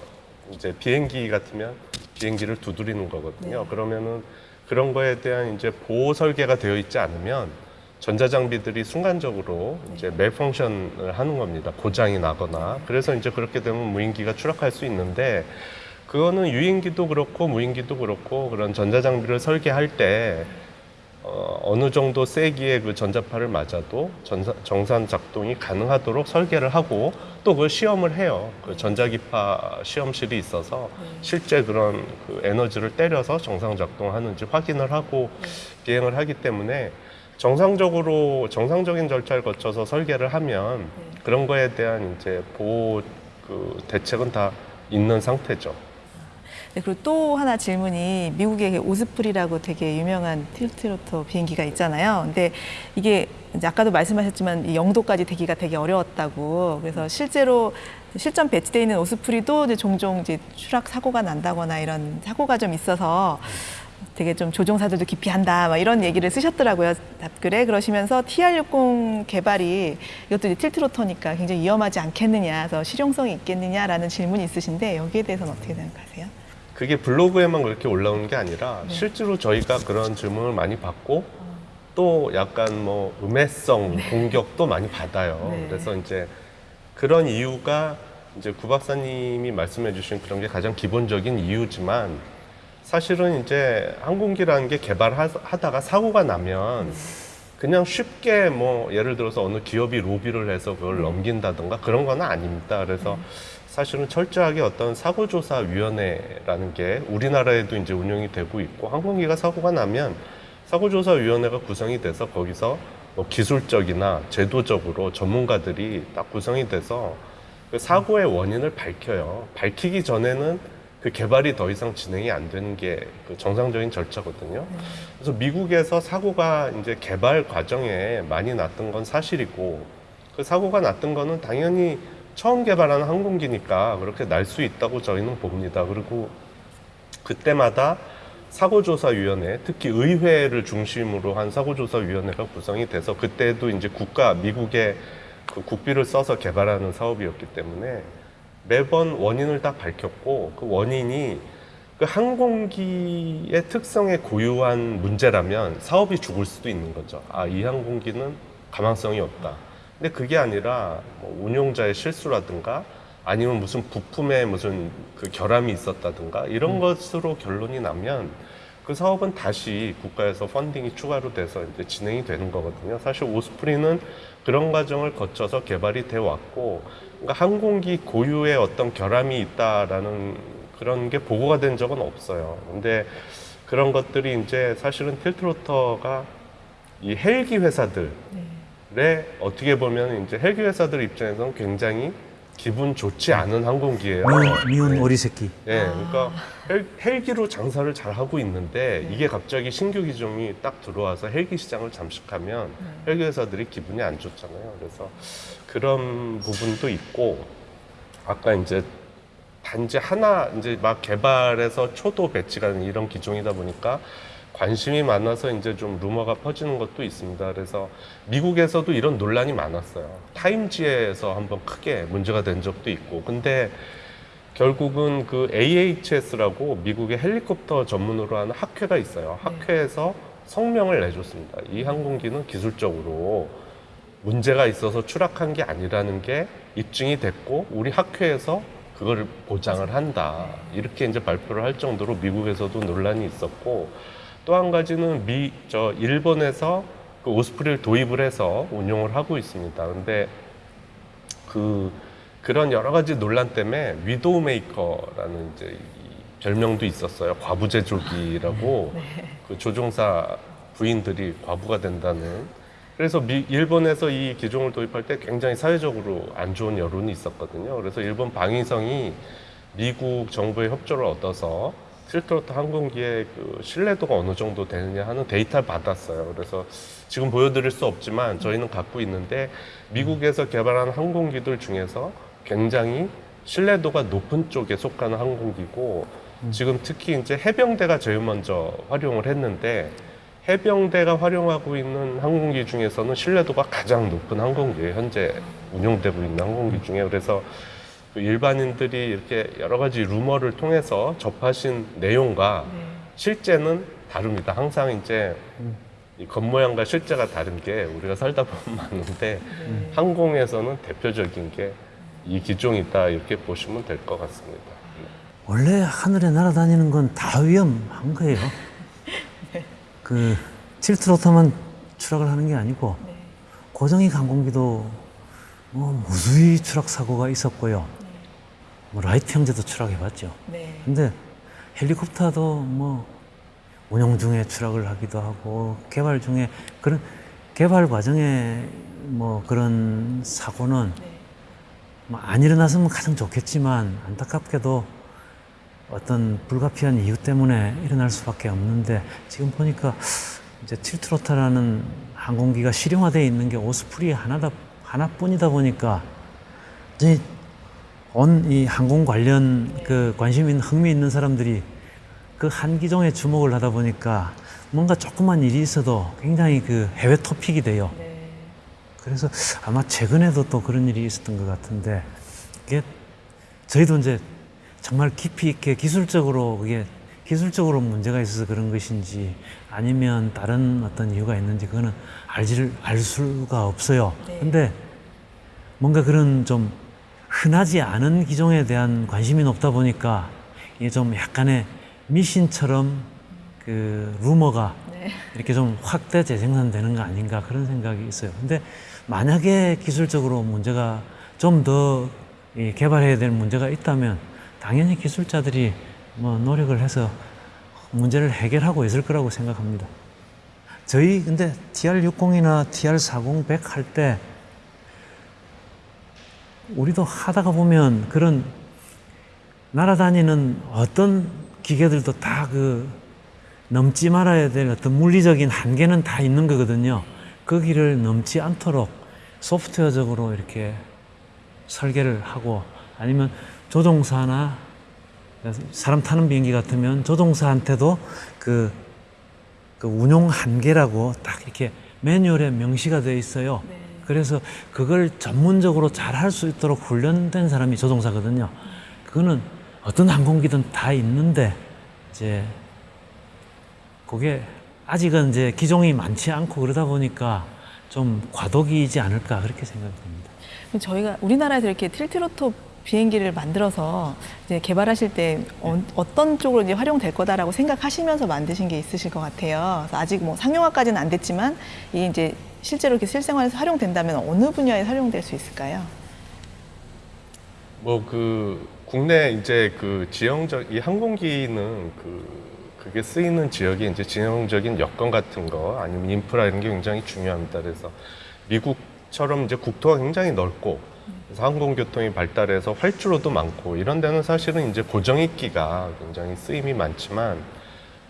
C: 이제 비행기 같으면 비행기를 두드리는 거거든요. 그러면은 그런 거에 대한 이제 보호 설계가 되어 있지 않으면 전자장비들이 순간적으로 이제 멜펑션을 하는 겁니다. 고장이 나거나. 그래서 이제 그렇게 되면 무인기가 추락할 수 있는데 그거는 유인기도 그렇고 무인기도 그렇고 그런 전자장비를 설계할 때 어, 어느 정도 세기의 그 전자파를 맞아도 전사, 정상 작동이 가능하도록 설계를 하고 또 그걸 시험을 해요. 그 전자기파 시험실이 있어서 실제 그런 그 에너지를 때려서 정상 작동하는지 확인을 하고 비행을 하기 때문에 정상적으로 정상적인 절차를 거쳐서 설계를 하면 그런 거에 대한 이제 보호 그 대책은 다 있는 상태죠.
A: 네, 그리고 또 하나 질문이 미국의 오스프리라고 되게 유명한 틸트로터 비행기가 있잖아요. 근데 이게 아까도 말씀하셨지만 이 영도까지 되기가 되게 어려웠다고. 그래서 실제로 실전 배치돼 있는 오스프리도 이제 종종 이제 추락 사고가 난다거나 이런 사고가 좀 있어서 되게 좀 조종사들도 기피한다 막 이런 얘기를 쓰셨더라고요 답글에 그러시면서 TR60 개발이 이것도 이제 틸트로터니까 굉장히 위험하지 않겠느냐 그래서 실용성이 있겠느냐라는 질문이 있으신데 여기에 대해서는 어떻게 생각하세요?
C: 그게 블로그에만 그렇게 올라오는 게 아니라
A: 네.
C: 실제로 저희가 그런 질문을 많이 받고 또 약간 뭐 음해성 공격도 많이 받아요.
A: 네.
C: 그래서 이제 그런 이유가 이제 구 박사님이 말씀해 주신 그런 게 가장 기본적인 이유지만 사실은 이제 항공기라는 게 개발하다가 사고가 나면 그냥 쉽게 뭐 예를 들어서 어느 기업이 로비를 해서 그걸 넘긴다던가 그런 건 아닙니다. 그래서 사실은 철저하게 어떤 사고조사위원회라는 게 우리나라에도 이제 운영이 되고 있고 항공기가 사고가 나면 사고조사위원회가 구성이 돼서 거기서 뭐 기술적이나 제도적으로 전문가들이 딱 구성이 돼서 그 사고의 원인을 밝혀요. 밝히기 전에는 그 개발이 더 이상 진행이 안 되는 게 그 정상적인 절차거든요. 그래서 미국에서 사고가 이제 개발 과정에 많이 났던 건 사실이고 그 사고가 났던 거는 당연히 처음 개발하는 항공기니까 그렇게 날 수 있다고 저희는 봅니다. 그리고 그때마다 사고조사위원회, 특히 의회를 중심으로 한 사고조사위원회가 구성이 돼서 그때도 이제 국가, 미국의 그 국비를 써서 개발하는 사업이었기 때문에 매번 원인을 딱 밝혔고 그 원인이 그 항공기의 특성에 고유한 문제라면 사업이 죽을 수도 있는 거죠. 아, 이 항공기는 가망성이 없다. 근데 그게 아니라 뭐 운용자의 실수라든가 아니면 무슨 부품에 무슨 그 결함이 있었다든가 이런 것으로 결론이 나면 그 사업은 다시 국가에서 펀딩이 추가로 돼서 이제 진행이 되는 거거든요. 사실 오스프리는 그런 과정을 거쳐서 개발이 돼 왔고, 그러니까 항공기 고유의 어떤 결함이 있다라는 그런 게 보고가 된 적은 없어요. 근데 그런 것들이 이제 사실은 틸트로터가 이 헬기 회사들에 어떻게 보면 이제 헬기 회사들 입장에서는 굉장히 기분 좋지 않은 항공기예요.
B: 미운, 미운 오리 새끼.
C: 예, 그러니까 헬, 헬기로 장사를 잘 하고 있는데 이게 갑자기 신규 기종이 딱 들어와서 헬기 시장을 잠식하면 헬기 회사들이 기분이 안 좋잖아요. 그래서 그런 부분도 있고 아까 이제 단지 하나 이제 막 개발해서 초도 배치가 이런 기종이다 보니까 관심이 많아서 이제 좀 루머가 퍼지는 것도 있습니다. 그래서 미국에서도 이런 논란이 많았어요. 타임지에서 한번 크게 문제가 된 적도 있고. 근데 결국은 그 AHS라고 미국의 헬리콥터 전문으로 하는 학회가 있어요. 학회에서 성명을 내줬습니다. 이 항공기는 기술적으로 문제가 있어서 추락한 게 아니라는 게 입증이 됐고 우리 학회에서 그거를 보장을 한다. 이렇게 이제 발표를 할 정도로 미국에서도 논란이 있었고 또 한 가지는 미, 저 일본에서 그 오스프리를 도입을 해서 운용을 하고 있습니다. 근데 그 그런 여러 가지 논란 때문에 widow maker라는 이제 이 별명도 있었어요. 과부제조기라고 그 조종사 부인들이 과부가 된다는. 그래서 미, 일본에서 이 기종을 도입할 때 굉장히 사회적으로 안 좋은 여론이 있었거든요. 그래서 일본 방위성이 미국 정부의 협조를 얻어서 틸트로터 항공기의 그 신뢰도가 어느 정도 되느냐 하는 데이터를 받았어요. 그래서 지금 보여드릴 수 없지만 저희는 갖고 있는데 미국에서 개발한 항공기들 중에서 굉장히 신뢰도가 높은 쪽에 속하는 항공기고 지금 특히 이제 해병대가 제일 먼저 활용을 했는데 해병대가 활용하고 있는 항공기 중에서는 신뢰도가 가장 높은 항공기예요. 현재 운용되고 있는 항공기 중에 그래서 그 일반인들이 이렇게 여러 가지 루머를 통해서 접하신 내용과 실제는 다릅니다. 항상 이제 이 겉모양과 실제가 다른 게 우리가 살다 보면 많은데 항공에서는 대표적인 게 이 기종이다 이렇게 보시면 될 것 같습니다. 네.
B: 원래 하늘에 날아다니는 건 다 위험한 거예요. 그 틸트로터만 추락을 하는 게 아니고 고정익 항공기도 뭐 무수히 추락 사고가 있었고요. 뭐 라이트 형제도 추락해봤죠.
A: 네.
B: 근데 헬리콥터도 뭐 운영 중에 추락을 하기도 하고 개발 중에 그런 개발 과정에 뭐 그런 사고는 뭐안 일어났으면 가장 좋겠지만 안타깝게도 어떤 불가피한 이유 때문에 일어날 수밖에 없는데 지금 보니까 이제 틸트로타라는 항공기가 실용화되어 있는 게 오스프리 하나다 하나뿐이다 보니까 이제 온 이 항공 관련 그 관심 있는 흥미 있는 사람들이 그 한 기종에 주목을 하다 보니까 뭔가 조그만 일이 있어도 굉장히 그 해외 토픽이 돼요.
A: 네.
B: 그래서 아마 최근에도 또 그런 일이 있었던 것 같은데 이게 저희도 이제 정말 깊이 있게 기술적으로 그게 기술적으로 문제가 있어서 그런 것인지 아니면 다른 어떤 이유가 있는지 그거는 알지를 알 수가 없어요.
A: 네.
B: 근데 뭔가 그런 좀 흔하지 않은 기종에 대한 관심이 높다 보니까 이게 좀 약간의 미신처럼 그 루머가
A: 네.
B: 이렇게 좀 확대 재생산되는 거 아닌가 그런 생각이 있어요. 근데 만약에 기술적으로 문제가 좀 더 개발해야 될 문제가 있다면 당연히 기술자들이 뭐 노력을 해서 문제를 해결하고 있을 거라고 생각합니다. 저희 근데 TR60이나 TR40, 100 할 때 우리도 하다가 보면 그런 날아다니는 어떤 기계들도 다 그 넘지 말아야 될 어떤 물리적인 한계는 다 있는 거거든요. 거기를 넘지 않도록 소프트웨어적으로 이렇게 설계를 하고 아니면 조종사나 사람 타는 비행기 같으면 조종사한테도 그, 그 운용 한계라고 딱 이렇게 매뉴얼에 명시가 되어 있어요. 그래서 그걸 전문적으로 잘 할 수 있도록 훈련된 사람이 조종사거든요. 그거는 어떤 항공기든 다 있는데 이제 그게 아직은 이제 기종이 많지 않고 그러다 보니까 좀 과도기이지 않을까 그렇게 생각됩니다.
A: 저희가 우리나라에서 이렇게 틸트로토 비행기를 만들어서 이제 개발하실 때 어, 떤 쪽으로 이제 활용될 거다라고 생각하시면서 만드신 게 있으실 것 같아요. 아직 뭐 상용화까지는 안 됐지만 이 이제 실제로 이렇게 실생활에서 활용된다면 어느 분야에 활용될 수 있을까요?
C: 뭐 그 국내 이제 그 지형적 이 항공기는 그 그게 쓰이는 지역이 이제 지형적인 여건 같은 거 아니면 인프라 이런 게 굉장히 중요합니다. 그래서 미국처럼 이제 국토가 굉장히 넓고 그래서 항공교통이 발달해서 활주로도 많고 이런 데는 사실은 이제 고정익기가 굉장히 쓰임이 많지만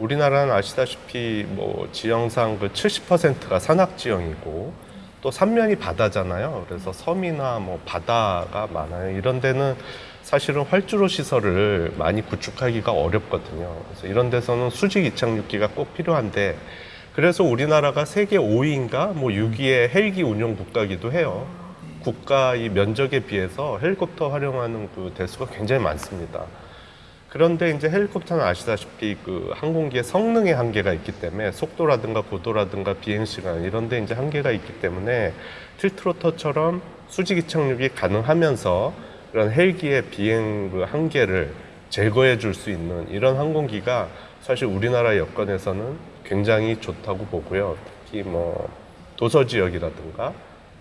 C: 우리나라는 아시다시피 뭐 지형상 그 70%가 산악 지형이고 또 삼면이 바다잖아요. 그래서 섬이나 뭐 바다가 많아요. 이런 데는 사실은 활주로 시설을 많이 구축하기가 어렵거든요. 그래서 이런 데서는 수직 이착륙기가 꼭 필요한데 그래서 우리나라가 세계 5위인가 뭐 6위의 헬기 운용 국가기도 해요. 국가 이 면적에 비해서 헬리콥터 활용하는 그 대수가 굉장히 많습니다. 그런데 이제 헬리콥터는 아시다시피 그 항공기의 성능의 한계가 있기 때문에 속도라든가 고도라든가 비행 시간 이런 데 이제 한계가 있기 때문에 틸트로터처럼 수직 이 착륙이 가능하면서 그런 헬기의 비행 그 한계를 제거해 줄 수 있는 이런 항공기가 사실 우리나라 여건에서는 굉장히 좋다고 보고요. 특히 뭐 도서 지역이라든가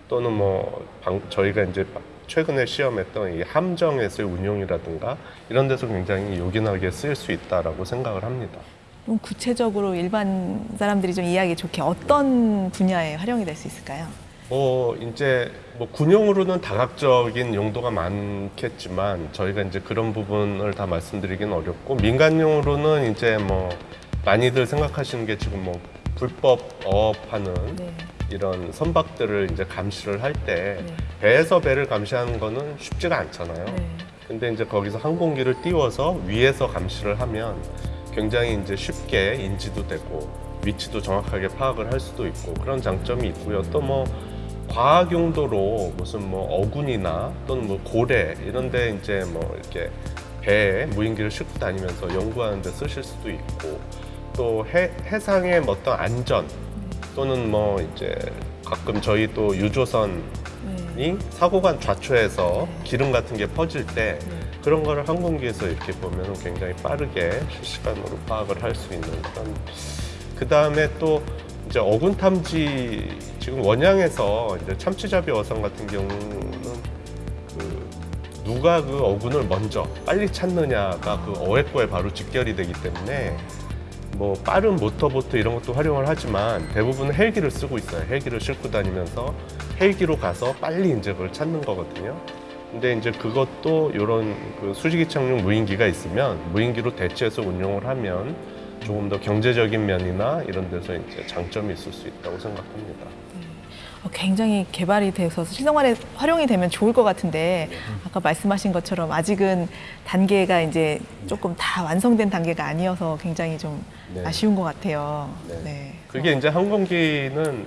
C: 또는 뭐 방- 저희가 이제 최근에 시험했던 이 함정에서의 운용이라든가 이런 데서 굉장히 요긴하게 쓰일 수 있다라고 생각을 합니다.
A: 좀 구체적으로 일반 사람들이 좀 이해하기 좋게 어떤 분야에 활용이 될 수 있을까요?
C: 뭐 이제 뭐 군용으로는 다각적인 용도가 많겠지만 저희가 이제 그런 부분을 다 말씀드리기는 어렵고 민간용으로는 이제 뭐 많이들 생각하시는 게 지금 뭐 불법 어업하는
A: 네.
C: 이런 선박들을 이제 감시를 할때
A: 네.
C: 배에서 배를 감시하는 거는 쉽지가 않잖아요.
A: 네.
C: 근데 이제 거기서 항공기를 띄워서 위에서 감시를 하면 굉장히 이제 쉽게 인지도 되고 위치도 정확하게 파악을 할 수도 있고 그런 장점이 있고요. 또 뭐 과학 용도로 무슨 뭐 어군이나 또는 뭐 고래 이런데 이제 뭐 이렇게 배에 무인기를 싣고 다니면서 연구하는 데 쓰실 수도 있고 또 해, 해상의 뭐 어떤 안전 또는 뭐 이제 가끔 저희 또 유조선
A: 네.
C: 이 사고가 좌초해서 기름 같은 게 퍼질 때 그런 거를 항공기에서 이렇게 보면 굉장히 빠르게 실시간으로 파악을 할 수 있는 그런 그 다음에 또 이제 어군 탐지 지금 원양에서 이제 참치잡이 어선 같은 경우는 그 누가 그 어군을 먼저 빨리 찾느냐가 그 어획과에 바로 직결이 되기 때문에 뭐 빠른 모터보트 이런 것도 활용을 하지만 대부분 헬기를 쓰고 있어요. 헬기를 싣고 다니면서 헬기로 가서 빨리 이제 그걸 찾는 거거든요. 근데 이제 그것도 이런 그 수직이 착륙 무인기가 있으면 무인기로 대체해서 운용을 하면 조금 더 경제적인 면이나 이런 데서 이제 장점이 있을 수 있다고 생각합니다.
A: 어, 굉장히 개발이 돼서 실생활에 활용이 되면 좋을 것 같은데 아까 말씀하신 것처럼 아직은 단계가 이제 조금 다 완성된 단계가 아니어서 굉장히 좀
C: 네.
A: 아쉬운 것 같아요.
C: 네.
A: 네.
C: 그게 이제 항공기는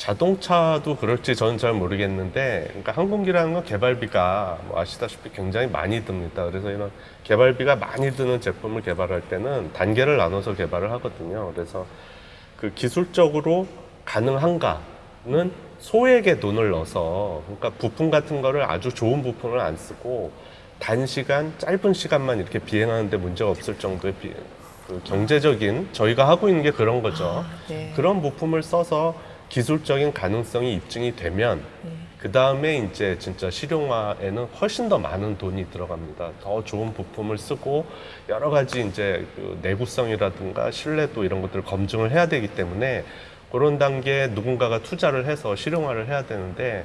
C: 자동차도 그럴지 저는 잘 모르겠는데, 그러니까 항공기라는 건 개발비가 뭐 아시다시피 굉장히 많이 듭니다. 그래서 이런 개발비가 많이 드는 제품을 개발할 때는 단계를 나눠서 개발을 하거든요. 그래서 그 기술적으로 가능한가 는 소액의 돈을 넣어서, 그러니까 부품 같은 거를 아주 좋은 부품을 안 쓰고 단시간, 짧은 시간만 이렇게 비행하는데 문제가 없을 정도의 비, 그 경제적인 저희가 하고 있는 게 그런 거죠.
A: 아, 네.
C: 그런 부품을 써서 기술적인 가능성이 입증이 되면
A: 네.
C: 그 다음에 이제 진짜 실용화에는 훨씬 더 많은 돈이 들어갑니다. 더 좋은 부품을 쓰고 여러 가지 이제 그 내구성이라든가 신뢰도 이런 것들을 검증을 해야 되기 때문에 그런 단계에 누군가가 투자를 해서 실용화를 해야 되는데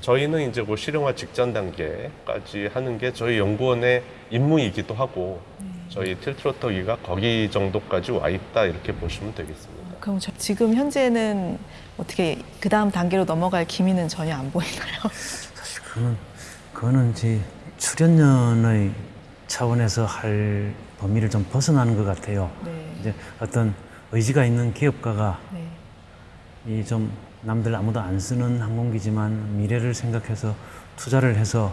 C: 저희는 이제 그 실용화 직전 단계까지 하는 게 저희 연구원의 임무이기도 하고 저희 틸트로터기가 거기 정도까지 와 있다 이렇게 보시면 되겠습니다.
A: 그럼 저 지금 현재는 어떻게 그 다음 단계로 넘어갈 기미는 전혀 안 보이나요?
B: 사실 그거는 그거는 이제 출연연의 차원에서 할 범위를 좀 벗어나는 것 같아요.
A: 네.
B: 이제 어떤 의지가 있는 기업가가
A: 네.
B: 이 좀 남들 아무도 안 쓰는 항공기지만 미래를 생각해서 투자를 해서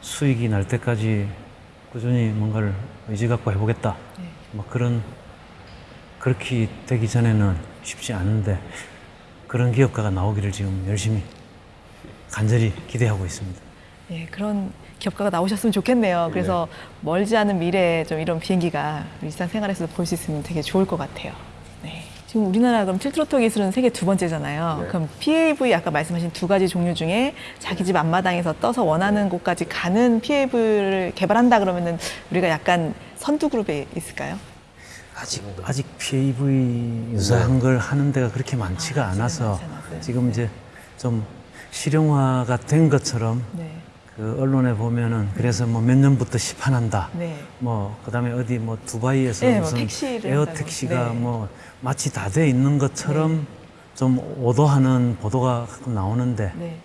B: 수익이 날 때까지 꾸준히 뭔가를 의지 갖고 해보겠다.
A: 네.
B: 뭐 그런 그렇게 되기 전에는 쉽지 않은데 그런 기업가가 나오기를 지금 열심히 간절히 기대하고 있습니다.
A: 예, 그런 기업가가 나오셨으면 좋겠네요. 그래서 멀지 않은 미래에 좀 이런 비행기가 일상생활에서도 볼 수 있으면 되게 좋을 것 같아요. 네. 지금 우리나라 그럼 틸트로터 기술은 세계 두 번째잖아요.
C: 네.
A: 그럼 PAV 아까 말씀하신 두 가지 종류 중에 자기 집 앞마당에서 떠서 원하는 곳까지 가는 PAV를 개발한다 그러면은 우리가 약간 선두 그룹에 있을까요?
B: 아직 아직 PAV 유사한 걸 하는 데가 그렇게 많지가
A: 아,
B: 않아서
A: 않았어요.
B: 지금 이제 좀 실용화가 된 것처럼
A: 네.
B: 그 언론에 보면은 그래서 뭐 몇 년부터 시판한다.
A: 네.
B: 뭐 그다음에 어디 뭐 두바이에서
A: 네, 뭐
B: 무슨
A: 택시를
B: 에어. 택시가
A: 네.
B: 뭐 마치 다 돼 있는 것처럼 좀 오도하는 보도가 가끔 나오는데
A: 네.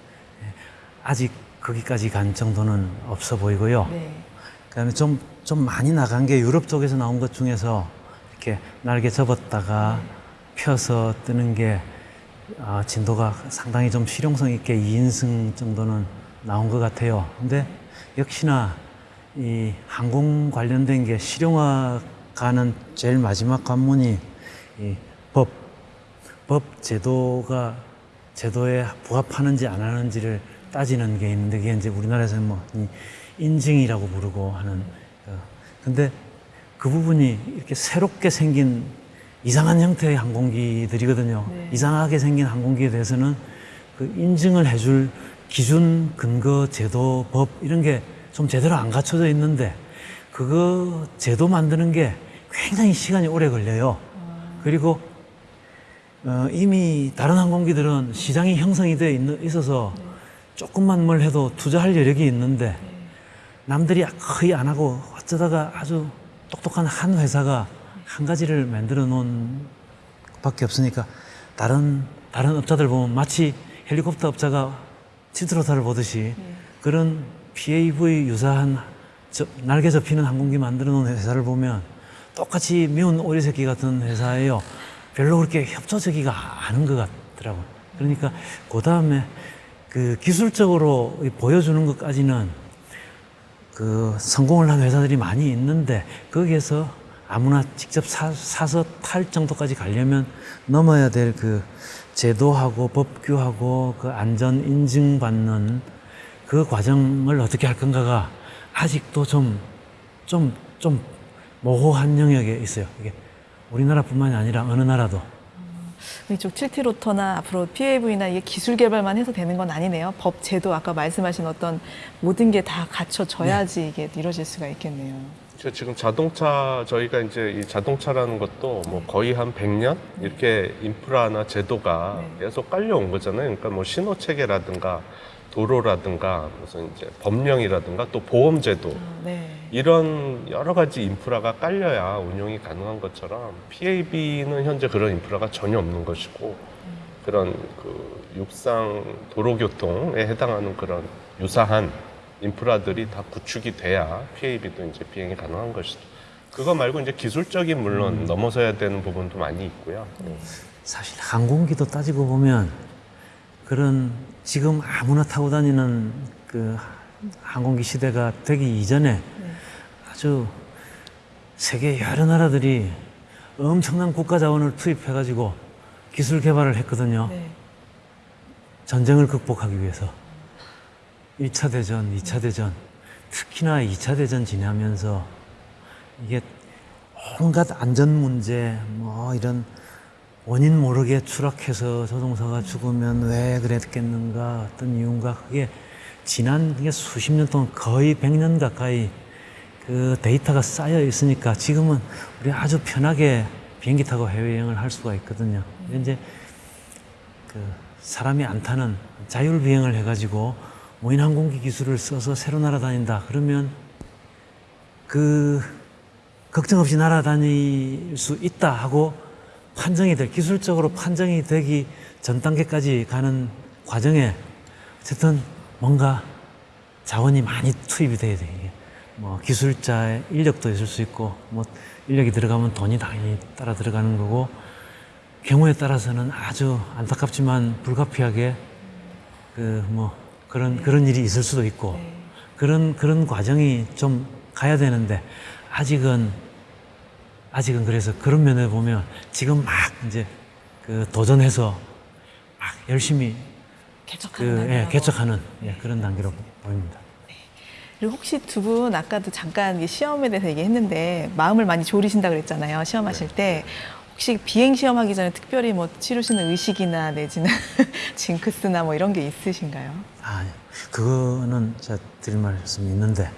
B: 아직 거기까지 간 정도는 없어 보이고요.
A: 네.
B: 그다음에 좀, 좀 많이 나간 게 유럽 쪽에서 나온 것 중에서 이렇게 날개 접었다가 펴서 뜨는 게 아, 진도가 상당히 좀 실용성 있게 2인승 정도는 나온 것 같아요. 근데 역시나 이 항공 관련된 게 실용화가는 제일 마지막 관문이 이 법, 법 제도가 제도에 부합하는지 안 하는지를 따지는 게 있는데 그게 이제 우리나라에서는 뭐이 인증이라고 부르고 하는 어, 근데 그 부분이 이렇게 새롭게 생긴 이상한 형태의 항공기들이거든요.
A: 네.
B: 이상하게 생긴 항공기에 대해서는 그 인증을 해줄 기준, 근거, 제도, 법 이런 게 좀 제대로 안 갖춰져 있는데 그거 제도 만드는 게 굉장히 시간이 오래 걸려요. 그리고 어, 이미 다른 항공기들은 시장이 형성이 돼 있, 있어서 조금만 뭘 해도 투자할 여력이 있는데 남들이 거의 안 하고 어쩌다가 아주 똑똑한 한 회사가 한 가지를 만들어 놓은 밖에 없으니까 다른 다른 업자들 보면 마치 헬리콥터 업자가 치트로타를 보듯이 그런 PAV 유사한 저- 날개 접히는 항공기 만들어 놓은 회사를 보면 똑같이 미운 오리 새끼 같은 회사예요. 별로 그렇게 협조적이가 않은 것 같더라고. 그러니까 그 다음에 그 기술적으로 보여주는 것까지는 그 성공을 한 회사들이 많이 있는데 거기에서 아무나 직접 사, 사서 탈 정도까지 가려면 넘어야 될 그 제도하고 법규하고 그 안전 인증받는 그 과정을 어떻게 할 건가가 아직도 좀, 좀, 좀 모호한 영역에 있어요. 이게 우리나라뿐만이 아니라 어느 나라도.
A: 이쪽 틸트로터나 앞으로 PAV나 이게 기술 개발만 해서 되는 건 아니네요. 법, 제도 아까 말씀하신 어떤 모든 게 다 갖춰져야지 이게 이루어질 수가 있겠네요.
C: 저 지금 자동차 저희가 이제 이 자동차라는 것도 뭐 거의 한 100년 이렇게 인프라나 제도가 계속 깔려온 거잖아요. 그러니까 뭐 신호 체계라든가 도로라든가 무슨 이제 법령이라든가 또 보험 제도
A: 네.
C: 이런 여러 가지 인프라가 깔려야 운용이 가능한 것처럼 PAB는 현재 그런 인프라가 전혀 없는 것이고 그런 그 육상 도로교통에 해당하는 그런 유사한 인프라들이 다 구축이 돼야 PAB도 이제 비행이 가능한 것이죠. 그거 말고 이제 기술적인 물론 넘어서야 되는 부분도 많이 있고요.
B: 사실 항공기도 따지고 보면 그런 지금 아무나 타고 다니는 그 항공기 시대가 되기 이전에 아주 세계 여러 나라들이 엄청난 국가 자원을 투입해가지고 기술 개발을 했거든요.
A: 네.
B: 전쟁을 극복하기 위해서 1차 대전, 2차 대전, 특히나 2차 대전 지나면서 이게 온갖 안전 문제, 뭐 이런 원인 모르게 추락해서 조종사가 죽으면 왜 그랬겠는가 어떤 이유인가 그게 지난 이게 수십 년 동안 거의 100년 가까이 그 데이터가 쌓여 있으니까 지금은 우리 아주 편하게 비행기 타고 해외여행을 할 수가 있거든요. 이제 그 사람이 안 타는 자율 비행을 해가지고 무인 항공기 기술을 써서 새로 날아다닌다. 그러면 그 걱정 없이 날아다닐 수 있다 하고 판정이 될 기술적으로 판정이 되기 전 단계까지 가는 과정에 어쨌든 뭔가 자원이 많이 투입이 돼야 돼. 이게 뭐 기술자의 인력도 있을 수 있고 뭐 인력이 들어가면 돈이 당연히 따라 들어가는 거고 경우에 따라서는 아주 안타깝지만 불가피하게 그 뭐 그런 그런 일이 있을 수도 있고 그런 그런 과정이 좀 가야 되는데 아직은 아직은 그래서 그런 면에 보면 지금 막 이제 그 도전해서 막 열심히 그
A: 개척하는
B: 예,
A: 단계라고.
B: 개척하는 예, 그런 단계로 보입니다.
A: 그리고 혹시 두 분 아까도 잠깐 이 시험에 대해서 얘기했는데 마음을 많이 졸이신다 그랬잖아요. 시험하실 때 혹시 비행 시험하기 전에 특별히 뭐 치르시는 의식이나 내지는 징크스나 뭐 이런 게 있으신가요?
B: 아, 그거는 제가 드릴 말씀이 있는데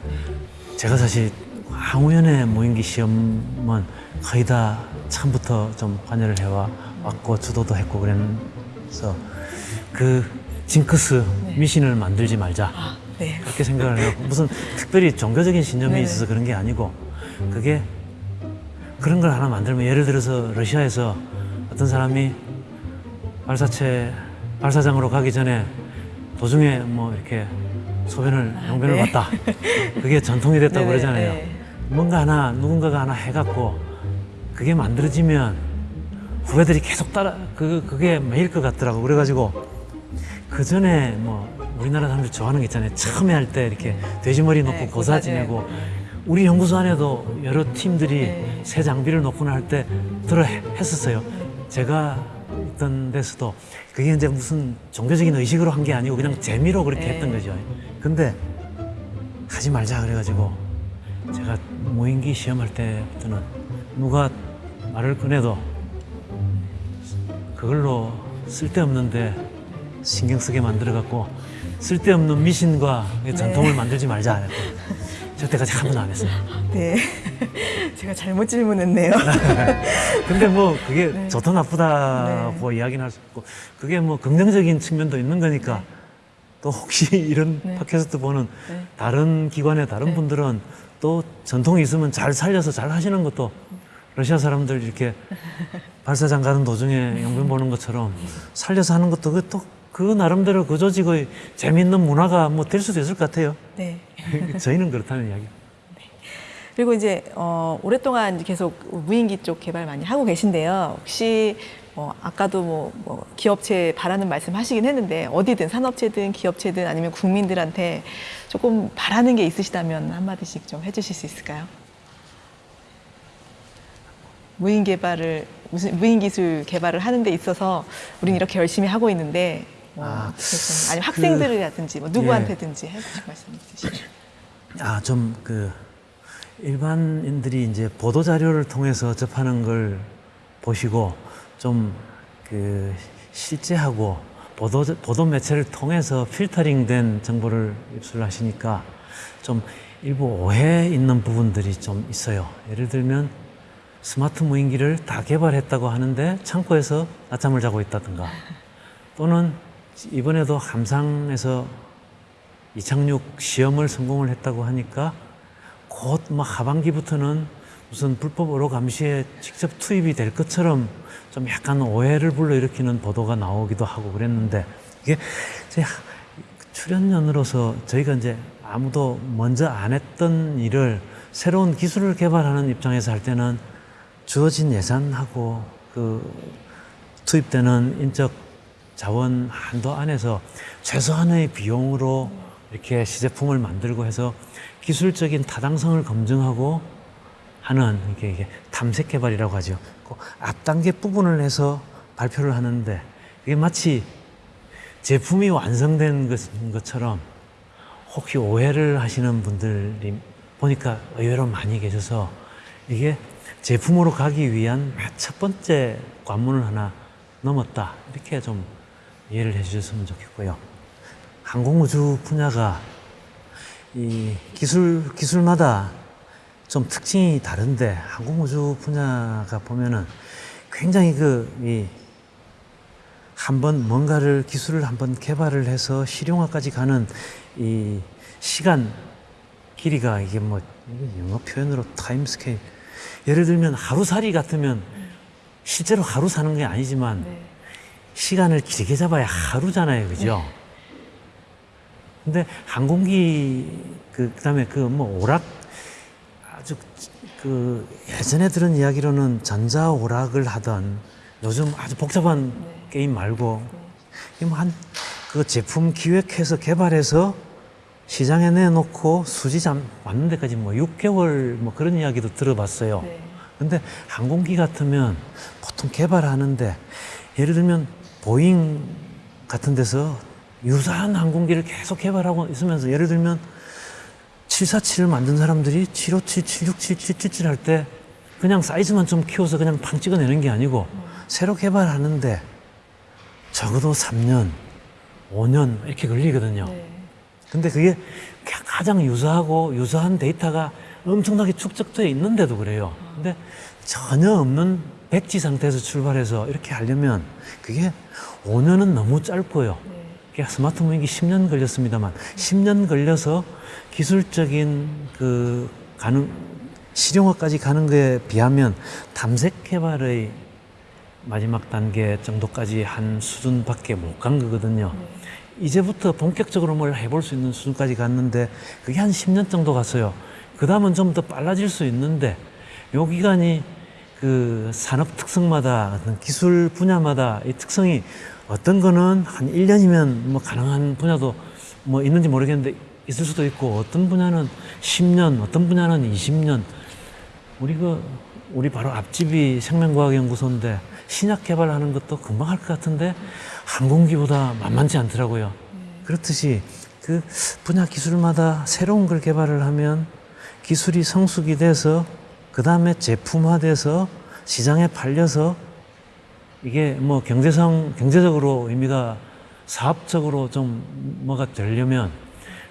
B: 제가 사실 항우연의 모임기 시험은 거의 다 처음부터 좀 관여를 해와 왔고 주도도 했고 그래서 그 징크스 미신을 만들지 말자
A: 아, 네.
B: 그렇게 생각을 해요. 무슨 특별히 종교적인 신념이
A: 네네.
B: 있어서 그런 게 아니고 그게 그런 걸 하나 만들면 예를 들어서 러시아에서 어떤 사람이 발사체 발사장으로 가기 전에 도중에 뭐 이렇게 소변을 용변을
A: 네.
B: 봤다. 그게 전통이 됐다고
A: 네네,
B: 그러잖아요.
A: 네.
B: 뭔가 하나 누군가가 하나 해갖고 그게 만들어지면 후배들이 계속 따라 그 그게 매일 것 같더라고. 그래가지고 그 전에 뭐 우리나라 사람들 좋아하는 게 있잖아요. 처음에 할 때 이렇게 돼지머리 놓고
A: 네,
B: 고사 지내고 우리 연구소 안에도 여러 팀들이
A: 네.
B: 새 장비를 놓거나 할 때 들어 해- 했었어요. 제가 있던 데서도 그게 이제 무슨 종교적인 의식으로 한 게 아니고 그냥 재미로 그렇게
A: 네.
B: 했던 거죠. 근데 하지 말자 그래가지고 제가 무인기 시험할 때부터는 누가 말을 꺼내도 그걸로 쓸데없는데 신경 쓰게 만들어갖고 쓸데없는 미신과 전통을 만들지 말자. 저 때까지 한 번도 안 했어요.
A: 네. 제가 잘못 질문했네요.
B: 근데 뭐 그게
A: 네.
B: 좋다 나쁘다고 이야기는 할 수 없고 그게 뭐 긍정적인 측면도 있는 거니까 또 혹시 이런
A: 네.
B: 팟캐스트 보는
A: 네.
B: 다른 기관의 다른
A: 네.
B: 분들은 또 전통이 있으면 잘 살려서 잘 하시는 것도 러시아 사람들 이렇게 발사장 가는 도중에 영변 보는 것처럼 살려서 하는 것도 그또 그 나름대로 그 조직의 재미있는 문화가 뭐 될 수도 있을 것 같아요.
A: 네.
B: 저희는 그렇다는 이야기.
A: 그리고 이제 어, 오랫동안 계속 무인기 쪽 개발 많이 하고 계신데요. 혹시 어, 아까도 뭐, 뭐 기업체 바라는 말씀 하시긴 했는데 어디든 산업체든 기업체든 아니면 국민들한테 조금 바라는 게 있으시다면 한 마디씩 좀 해주실 수 있을까요? 무인 개발을 무슨 무인 기술 개발을 하는 데 있어서 우리는 이렇게 열심히 하고 있는데 뭐
B: 아, 그-
A: 학생들이라든지 뭐 누구한테든지 해주실 말씀 있으시면
B: 아, 좀그 일반인들이 이제 보도 자료를 통해서 접하는 걸 보시고 좀 그 실제하고 보도 보도 매체를 통해서 필터링된 정보를 입수하시니까 좀 일부 오해 있는 부분들이 좀 있어요. 예를 들면 스마트 무인기를 다 개발했다고 하는데 창고에서 낮잠을 자고 있다든가 또는 이번에도 함상에서 이착륙 시험을 성공을 했다고 하니까 곧 막 하반기부터는 무슨 불법 어로 감시에 직접 투입이 될 것처럼 좀 약간 오해를 불러일으키는 보도가 나오기도 하고 그랬는데 이게 제 하- 출연연으로서 저희가 이제 아무도 먼저 안 했던 일을 새로운 기술을 개발하는 입장에서 할 때는 주어진 예산하고 그 투입되는 인적 자원 한도 안에서 최소한의 비용으로 이렇게 시제품을 만들고 해서 기술적인 타당성을 검증하고 하는 이게, 이게 탐색 개발이라고 하죠. 그 앞단계 부분을 해서 발표를 하는데 이게 마치 제품이 완성된 것- 것처럼 혹시 오해를 하시는 분들이 보니까 의외로 많이 계셔서 이게 제품으로 가기 위한 첫 번째 관문을 하나 넘었다. 이렇게 좀 이해를 해 주셨으면 좋겠고요. 항공우주 분야가 이 기술, 기술마다 좀 특징이 다른데 항공우주 분야가 보면은 굉장히 그, 이, 한번 뭔가를 기술을 한번 개발을 해서 실용화까지 가는 이 시간 길이가 이게 뭐 영어 표현으로 time scale 예를 들면 하루살이 같으면 실제로 하루 사는 게 아니지만
A: 네.
B: 시간을 길게 잡아야 하루잖아요, 그죠? 근데 항공기 그 그다음에 그 뭐 오락 아주 그 예전에 들은 이야기로는 전자 오락을 하던 요즘 아주 복잡한 게임 말고 뭐 한 그 제품 기획해서 개발해서 시장에 내놓고 수지 맞는 데까지 뭐 6개월 뭐 그런 이야기도 들어봤어요.
A: 네.
B: 근데 항공기 같으면 보통 개발하는데 예를 들면 보잉 같은 데서 유사한 항공기를 계속 개발하고 있으면서 예를 들면 747을 만든 사람들이 757, 767, 777 할 때 그냥 사이즈만 좀 키워서 그냥 팡 찍어내는 게 아니고 새로 개발하는데 적어도 3년, 5년 이렇게 걸리거든요.
A: 네.
B: 근데 그게 가장 유사하고 유사한 데이터가 엄청나게 축적되어 있는데도 그래요. 근데 전혀 없는 백지 상태에서 출발해서 이렇게 하려면 그게 5년은 너무 짧고요. 그게 스마트 무인기 10년 걸렸습니다만 10년 걸려서 기술적인 그 가능 실용화까지 가는 거에 비하면 탐색 개발의 마지막 단계 정도까지 한 수준밖에 못 간 거거든요. 이제부터 본격적으로 뭘 해볼 수 있는 수준까지 갔는데 그게 한 10년 정도 갔어요. 그 다음은 좀 더 빨라질 수 있는데 요 기간이 그 산업 특성마다 기술 분야마다 이 특성이 어떤 거는 한 1년이면 뭐 가능한 분야도 뭐 있는지 모르겠는데 있을 수도 있고 어떤 분야는 10년, 어떤 분야는 20년 우리 그 우리 바로 앞집이 생명과학연구소인데 신약 개발하는 것도 금방 할 것 같은데 항공기보다 만만치 않더라고요. 그렇듯이 그 분야 기술마다 새로운 걸 개발을 하면 기술이 성숙이 돼서 그 다음에 제품화돼서 시장에 팔려서 이게 뭐 경제성 경제적으로 의미가 사업적으로 좀 뭐가 되려면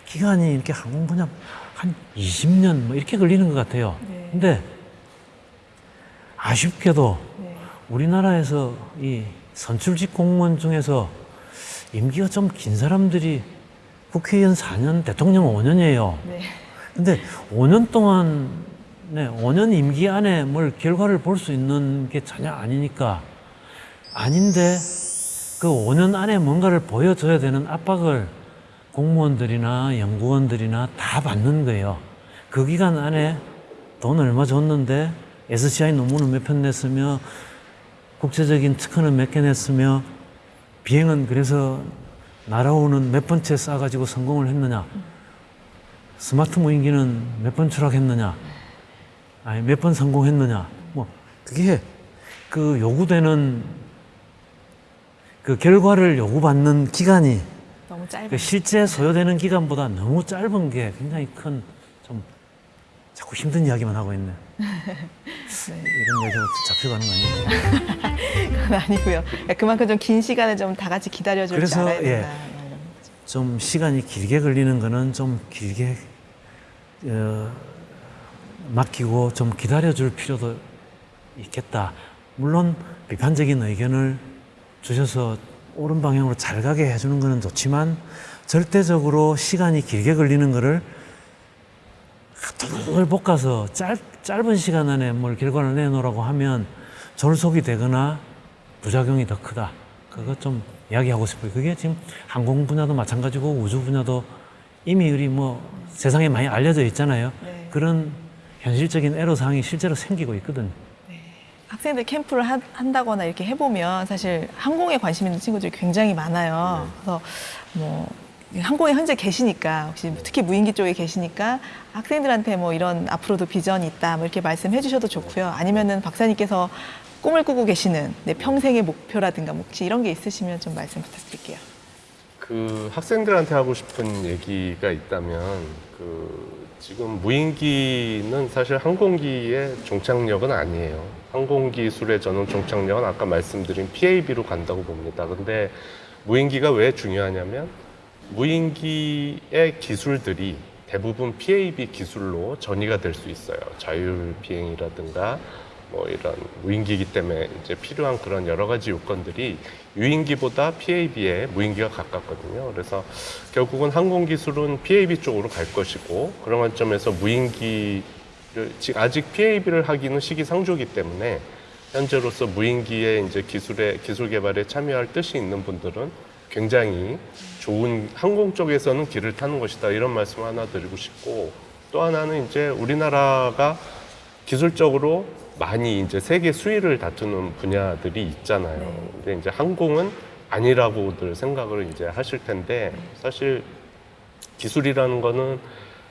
B: 기간이 이렇게 항공 분야 한한 20년 뭐 이렇게 걸리는 것 같아요.
A: 네.
B: 근데 아쉽게도
A: 네.
B: 우리나라에서 이 선출직 공무원 중에서 임기가 좀 긴 사람들이 국회의원 4년, 대통령 5년이에요.
A: 네.
B: 근데 5년 동안, 네, 5년 임기 안에 뭘 결과를 볼 수 있는 게 전혀 아니니까 아닌데 그 5년 안에 뭔가를 보여줘야 되는 압박을 공무원들이나 연구원들이나 다 받는 거예요. 그 기간 안에 돈 얼마 줬는데 SCI 논문은 몇 편 냈으며 국제적인 특허는 몇 개 냈으며 비행은 그래서 날아오는 몇 번째 쏴가지고 성공을 했느냐. 스마트 무인기는 몇 번 추락했느냐. 아니, 몇 번 성공했느냐. 뭐, 그게 그 요구되는 그 결과를 요구받는 기간이
A: 너무 짧은.
B: 그 실제 소요되는 기간보다 너무 짧은 게 굉장히 큰 좀 자꾸 힘든 이야기만 하고 있네. 이런 이야기가 잡혀가는 거 아니에요?
A: 그건 아니고요. 그러니까 그만큼 좀 긴 시간을 좀 다 같이 기다려줄 줄
B: 그래서,
A: 알아야
B: 예.
A: 된다. 뭐 이런 거죠.
B: 좀 시간이 길게 걸리는 거는 좀 길게 어, 맡기고 좀 기다려줄 필요도 있겠다. 물론 비판적인 의견을 주셔서 옳은 방향으로 잘 가게 해주는 거는 좋지만 절대적으로 시간이 길게 걸리는 거를 을 볶아서 짧, 짧은 시간 안에 뭘 결과를 내놓으라고 하면 졸속이 되거나 부작용이 더 크다. 그거 좀 이야기하고 싶어요. 그게 지금 항공 분야도 마찬가지고 우주 분야도 이미 우리 뭐 세상에 많이 알려져 있잖아요.
A: 네.
B: 그런 현실적인 애로사항이 실제로 생기고 있거든요.
A: 학생들 캠프를 하- 한다거나 이렇게 해보면 사실 항공에 관심 있는 친구들이 굉장히 많아요. 그래서 뭐 항공에 현재 계시니까 혹시 특히 무인기 쪽에 계시니까 학생들한테 뭐 이런 앞으로도 비전이 있다 뭐 이렇게 말씀해 주셔도 좋고요. 아니면은 박사님께서 꿈을 꾸고 계시는 내 평생의 목표라든가 뭐 혹시 이런 게 있으시면 좀 말씀 부탁드릴게요.
C: 그 학생들한테 하고 싶은 얘기가 있다면 그 지금 무인기는 사실 항공기의 종착역은 아니에요. 항공기술의 저는 종착역은 아까 말씀드린 PAB로 간다고 봅니다. 근데 무인기가 왜 중요하냐면 무인기의 기술들이 대부분 PAB 기술로 전이가 될 수 있어요. 자율 비행이라든가 뭐 이런 무인기이기 때문에 이제 필요한 그런 여러 가지 요건들이 유인기보다 PAB에 무인기가 가깝거든요. 그래서 결국은 항공 기술은 PAB 쪽으로 갈 것이고 그런 관점에서 무인기를 아직 PAB를 하기는 시기상조이기 때문에 현재로서 무인기의 이제 기술에 기술 개발에 참여할 뜻이 있는 분들은 굉장히 좋은 항공 쪽에서는 길을 타는 것이다 이런 말씀 을 하나 드리고 싶고 또 하나는 이제 우리나라가 기술적으로 많이 이제 세계 수위를 다투는 분야들이 있잖아요. 근데 이제 항공은 아니라고들 생각을 이제 하실 텐데 사실 기술이라는 거는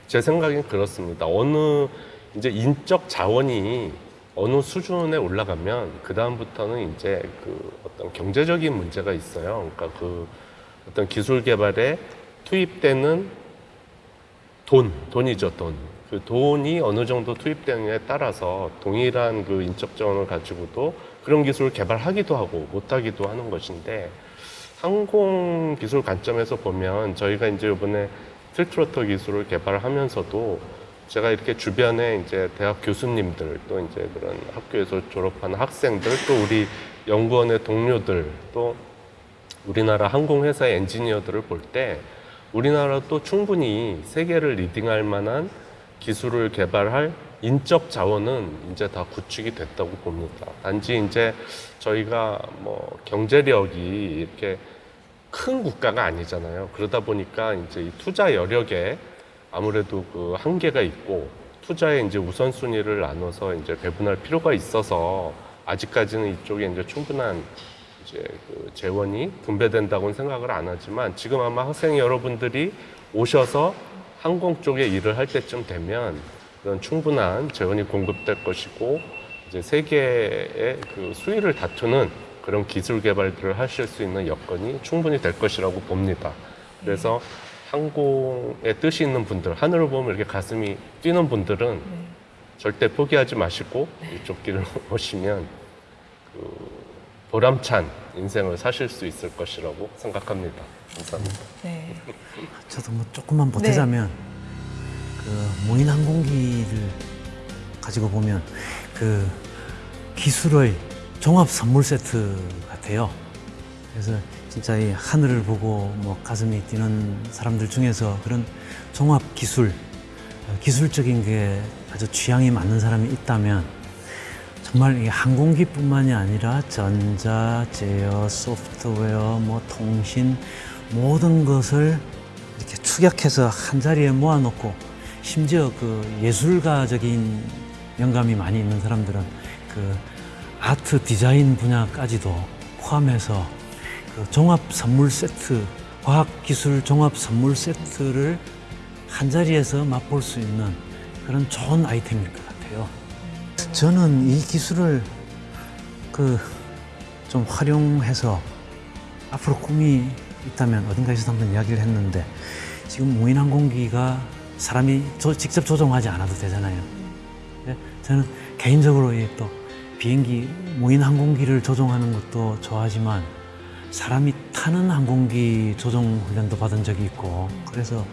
C: 제 생각엔 그렇습니다. 어느 이제 인적 자원이 어느 수준에 올라가면 그 다음부터는 이제 그 어떤 경제적인 문제가 있어요. 그러니까 그 어떤 기술 개발에 투입되는 돈, 돈이죠, 돈. 그 돈이 어느 정도 투입되느냐에 따라서 동일한 그 인적 자원을 가지고도 그런 기술을 개발하기도 하고 못하기도 하는 것인데 항공 기술 관점에서 보면 저희가 이제 이번에 틸트로터 기술을 개발하면서도 제가 이렇게 주변에 이제 대학 교수님들 또 이제 그런 학교에서 졸업한 학생들 또 우리 연구원의 동료들 또 우리나라 항공회사의 엔지니어들을 볼 때 우리나라도 충분히 세계를 리딩할 만한 기술을 개발할 인적 자원은 이제 다 구축이 됐다고 봅니다. 단지 이제 저희가 뭐 경제력이 이렇게 큰 국가가 아니잖아요. 그러다 보니까 이제 이 투자 여력에 아무래도 그 한계가 있고 투자의 이제 우선순위를 나눠서 이제 배분할 필요가 있어서 아직까지는 이쪽에 이제 충분한 이제 그 재원이 분배된다고는 생각을 안 하지만 지금 아마 학생 여러분들이 오셔서 항공 쪽에 일을 할 때쯤 되면 그런 충분한 재원이 공급될 것이고 이제 세계의 그 수위를 다투는 그런 기술 개발들을 하실 수 있는 여건이 충분히 될 것이라고 봅니다. 그래서 항공에 뜻이 있는 분들, 하늘을 보면 이렇게 가슴이 뛰는 분들은 절대 포기하지 마시고 이쪽 길을 오시면 그 보람찬 인생을 사실 수 있을 것이라고 생각합니다. 감사합니다.
A: 네.
B: 저도 뭐 조금만 보태자면 그 무인 항공기를 가지고 보면 그 기술의 종합 선물 세트 같아요. 그래서 진짜 이 하늘을 보고 뭐 가슴이 뛰는 사람들 중에서 그런 종합 기술, 어, 기술적인 게 아주 취향이 맞는 사람이 있다면 정말 이 항공기뿐만이 아니라 전자, 제어, 소프트웨어, 뭐 통신 모든 것을 이렇게 축약해서 한 자리에 모아놓고 심지어 그 예술가적인 영감이 많이 있는 사람들은 그 아트 디자인 분야까지도 포함해서 그 종합 선물 세트, 과학 기술 종합 선물 세트를 한 자리에서 맛볼 수 있는 그런 좋은 아이템일 것 같아요. 저는 이 기술을 그 좀 활용해서 앞으로 꿈이 있다면 어딘가에서 한번 이야기를 했는데 지금 무인 항공기가 사람이 조- 직접 조종하지 않아도 되잖아요. 근데 저는 개인적으로 이또 비행기 무인 항공기를 조종하는 것도 좋아하지만 사람이 타는 항공기 조종 훈련도 받은 적이 있고 그래서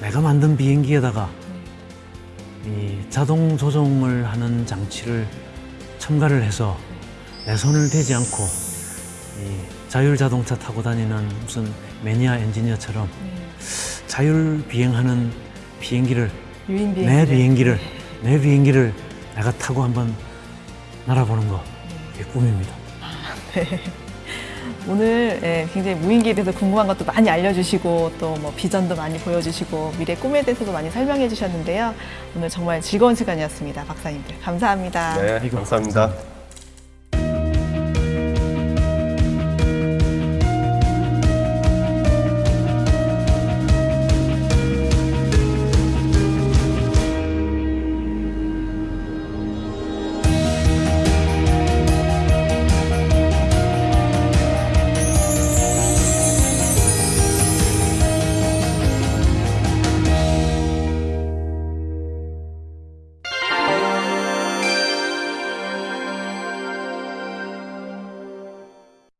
B: 내가 만든 비행기에다가 이 자동 조종을 하는 장치를 첨가를 해서 내 손을 대지 않고 이 자율 자동차 타고 다니는 무슨 매니아 엔지니어처럼 자율 비행하는 비행기를
A: 유인 비행기.
B: 내 비행기를 내 비행기를 내가 타고 한번 날아보는 거 그게 꿈입니다.
A: 오늘 예, 굉장히 무인기에 대해서 궁금한 것도 많이 알려주시고 또 뭐 비전도 많이 보여주시고 미래 꿈에 대해서도 많이 설명해 주셨는데요. 오늘 정말 즐거운 시간이었습니다. 박사님들 감사합니다.
C: 네, 감사합니다.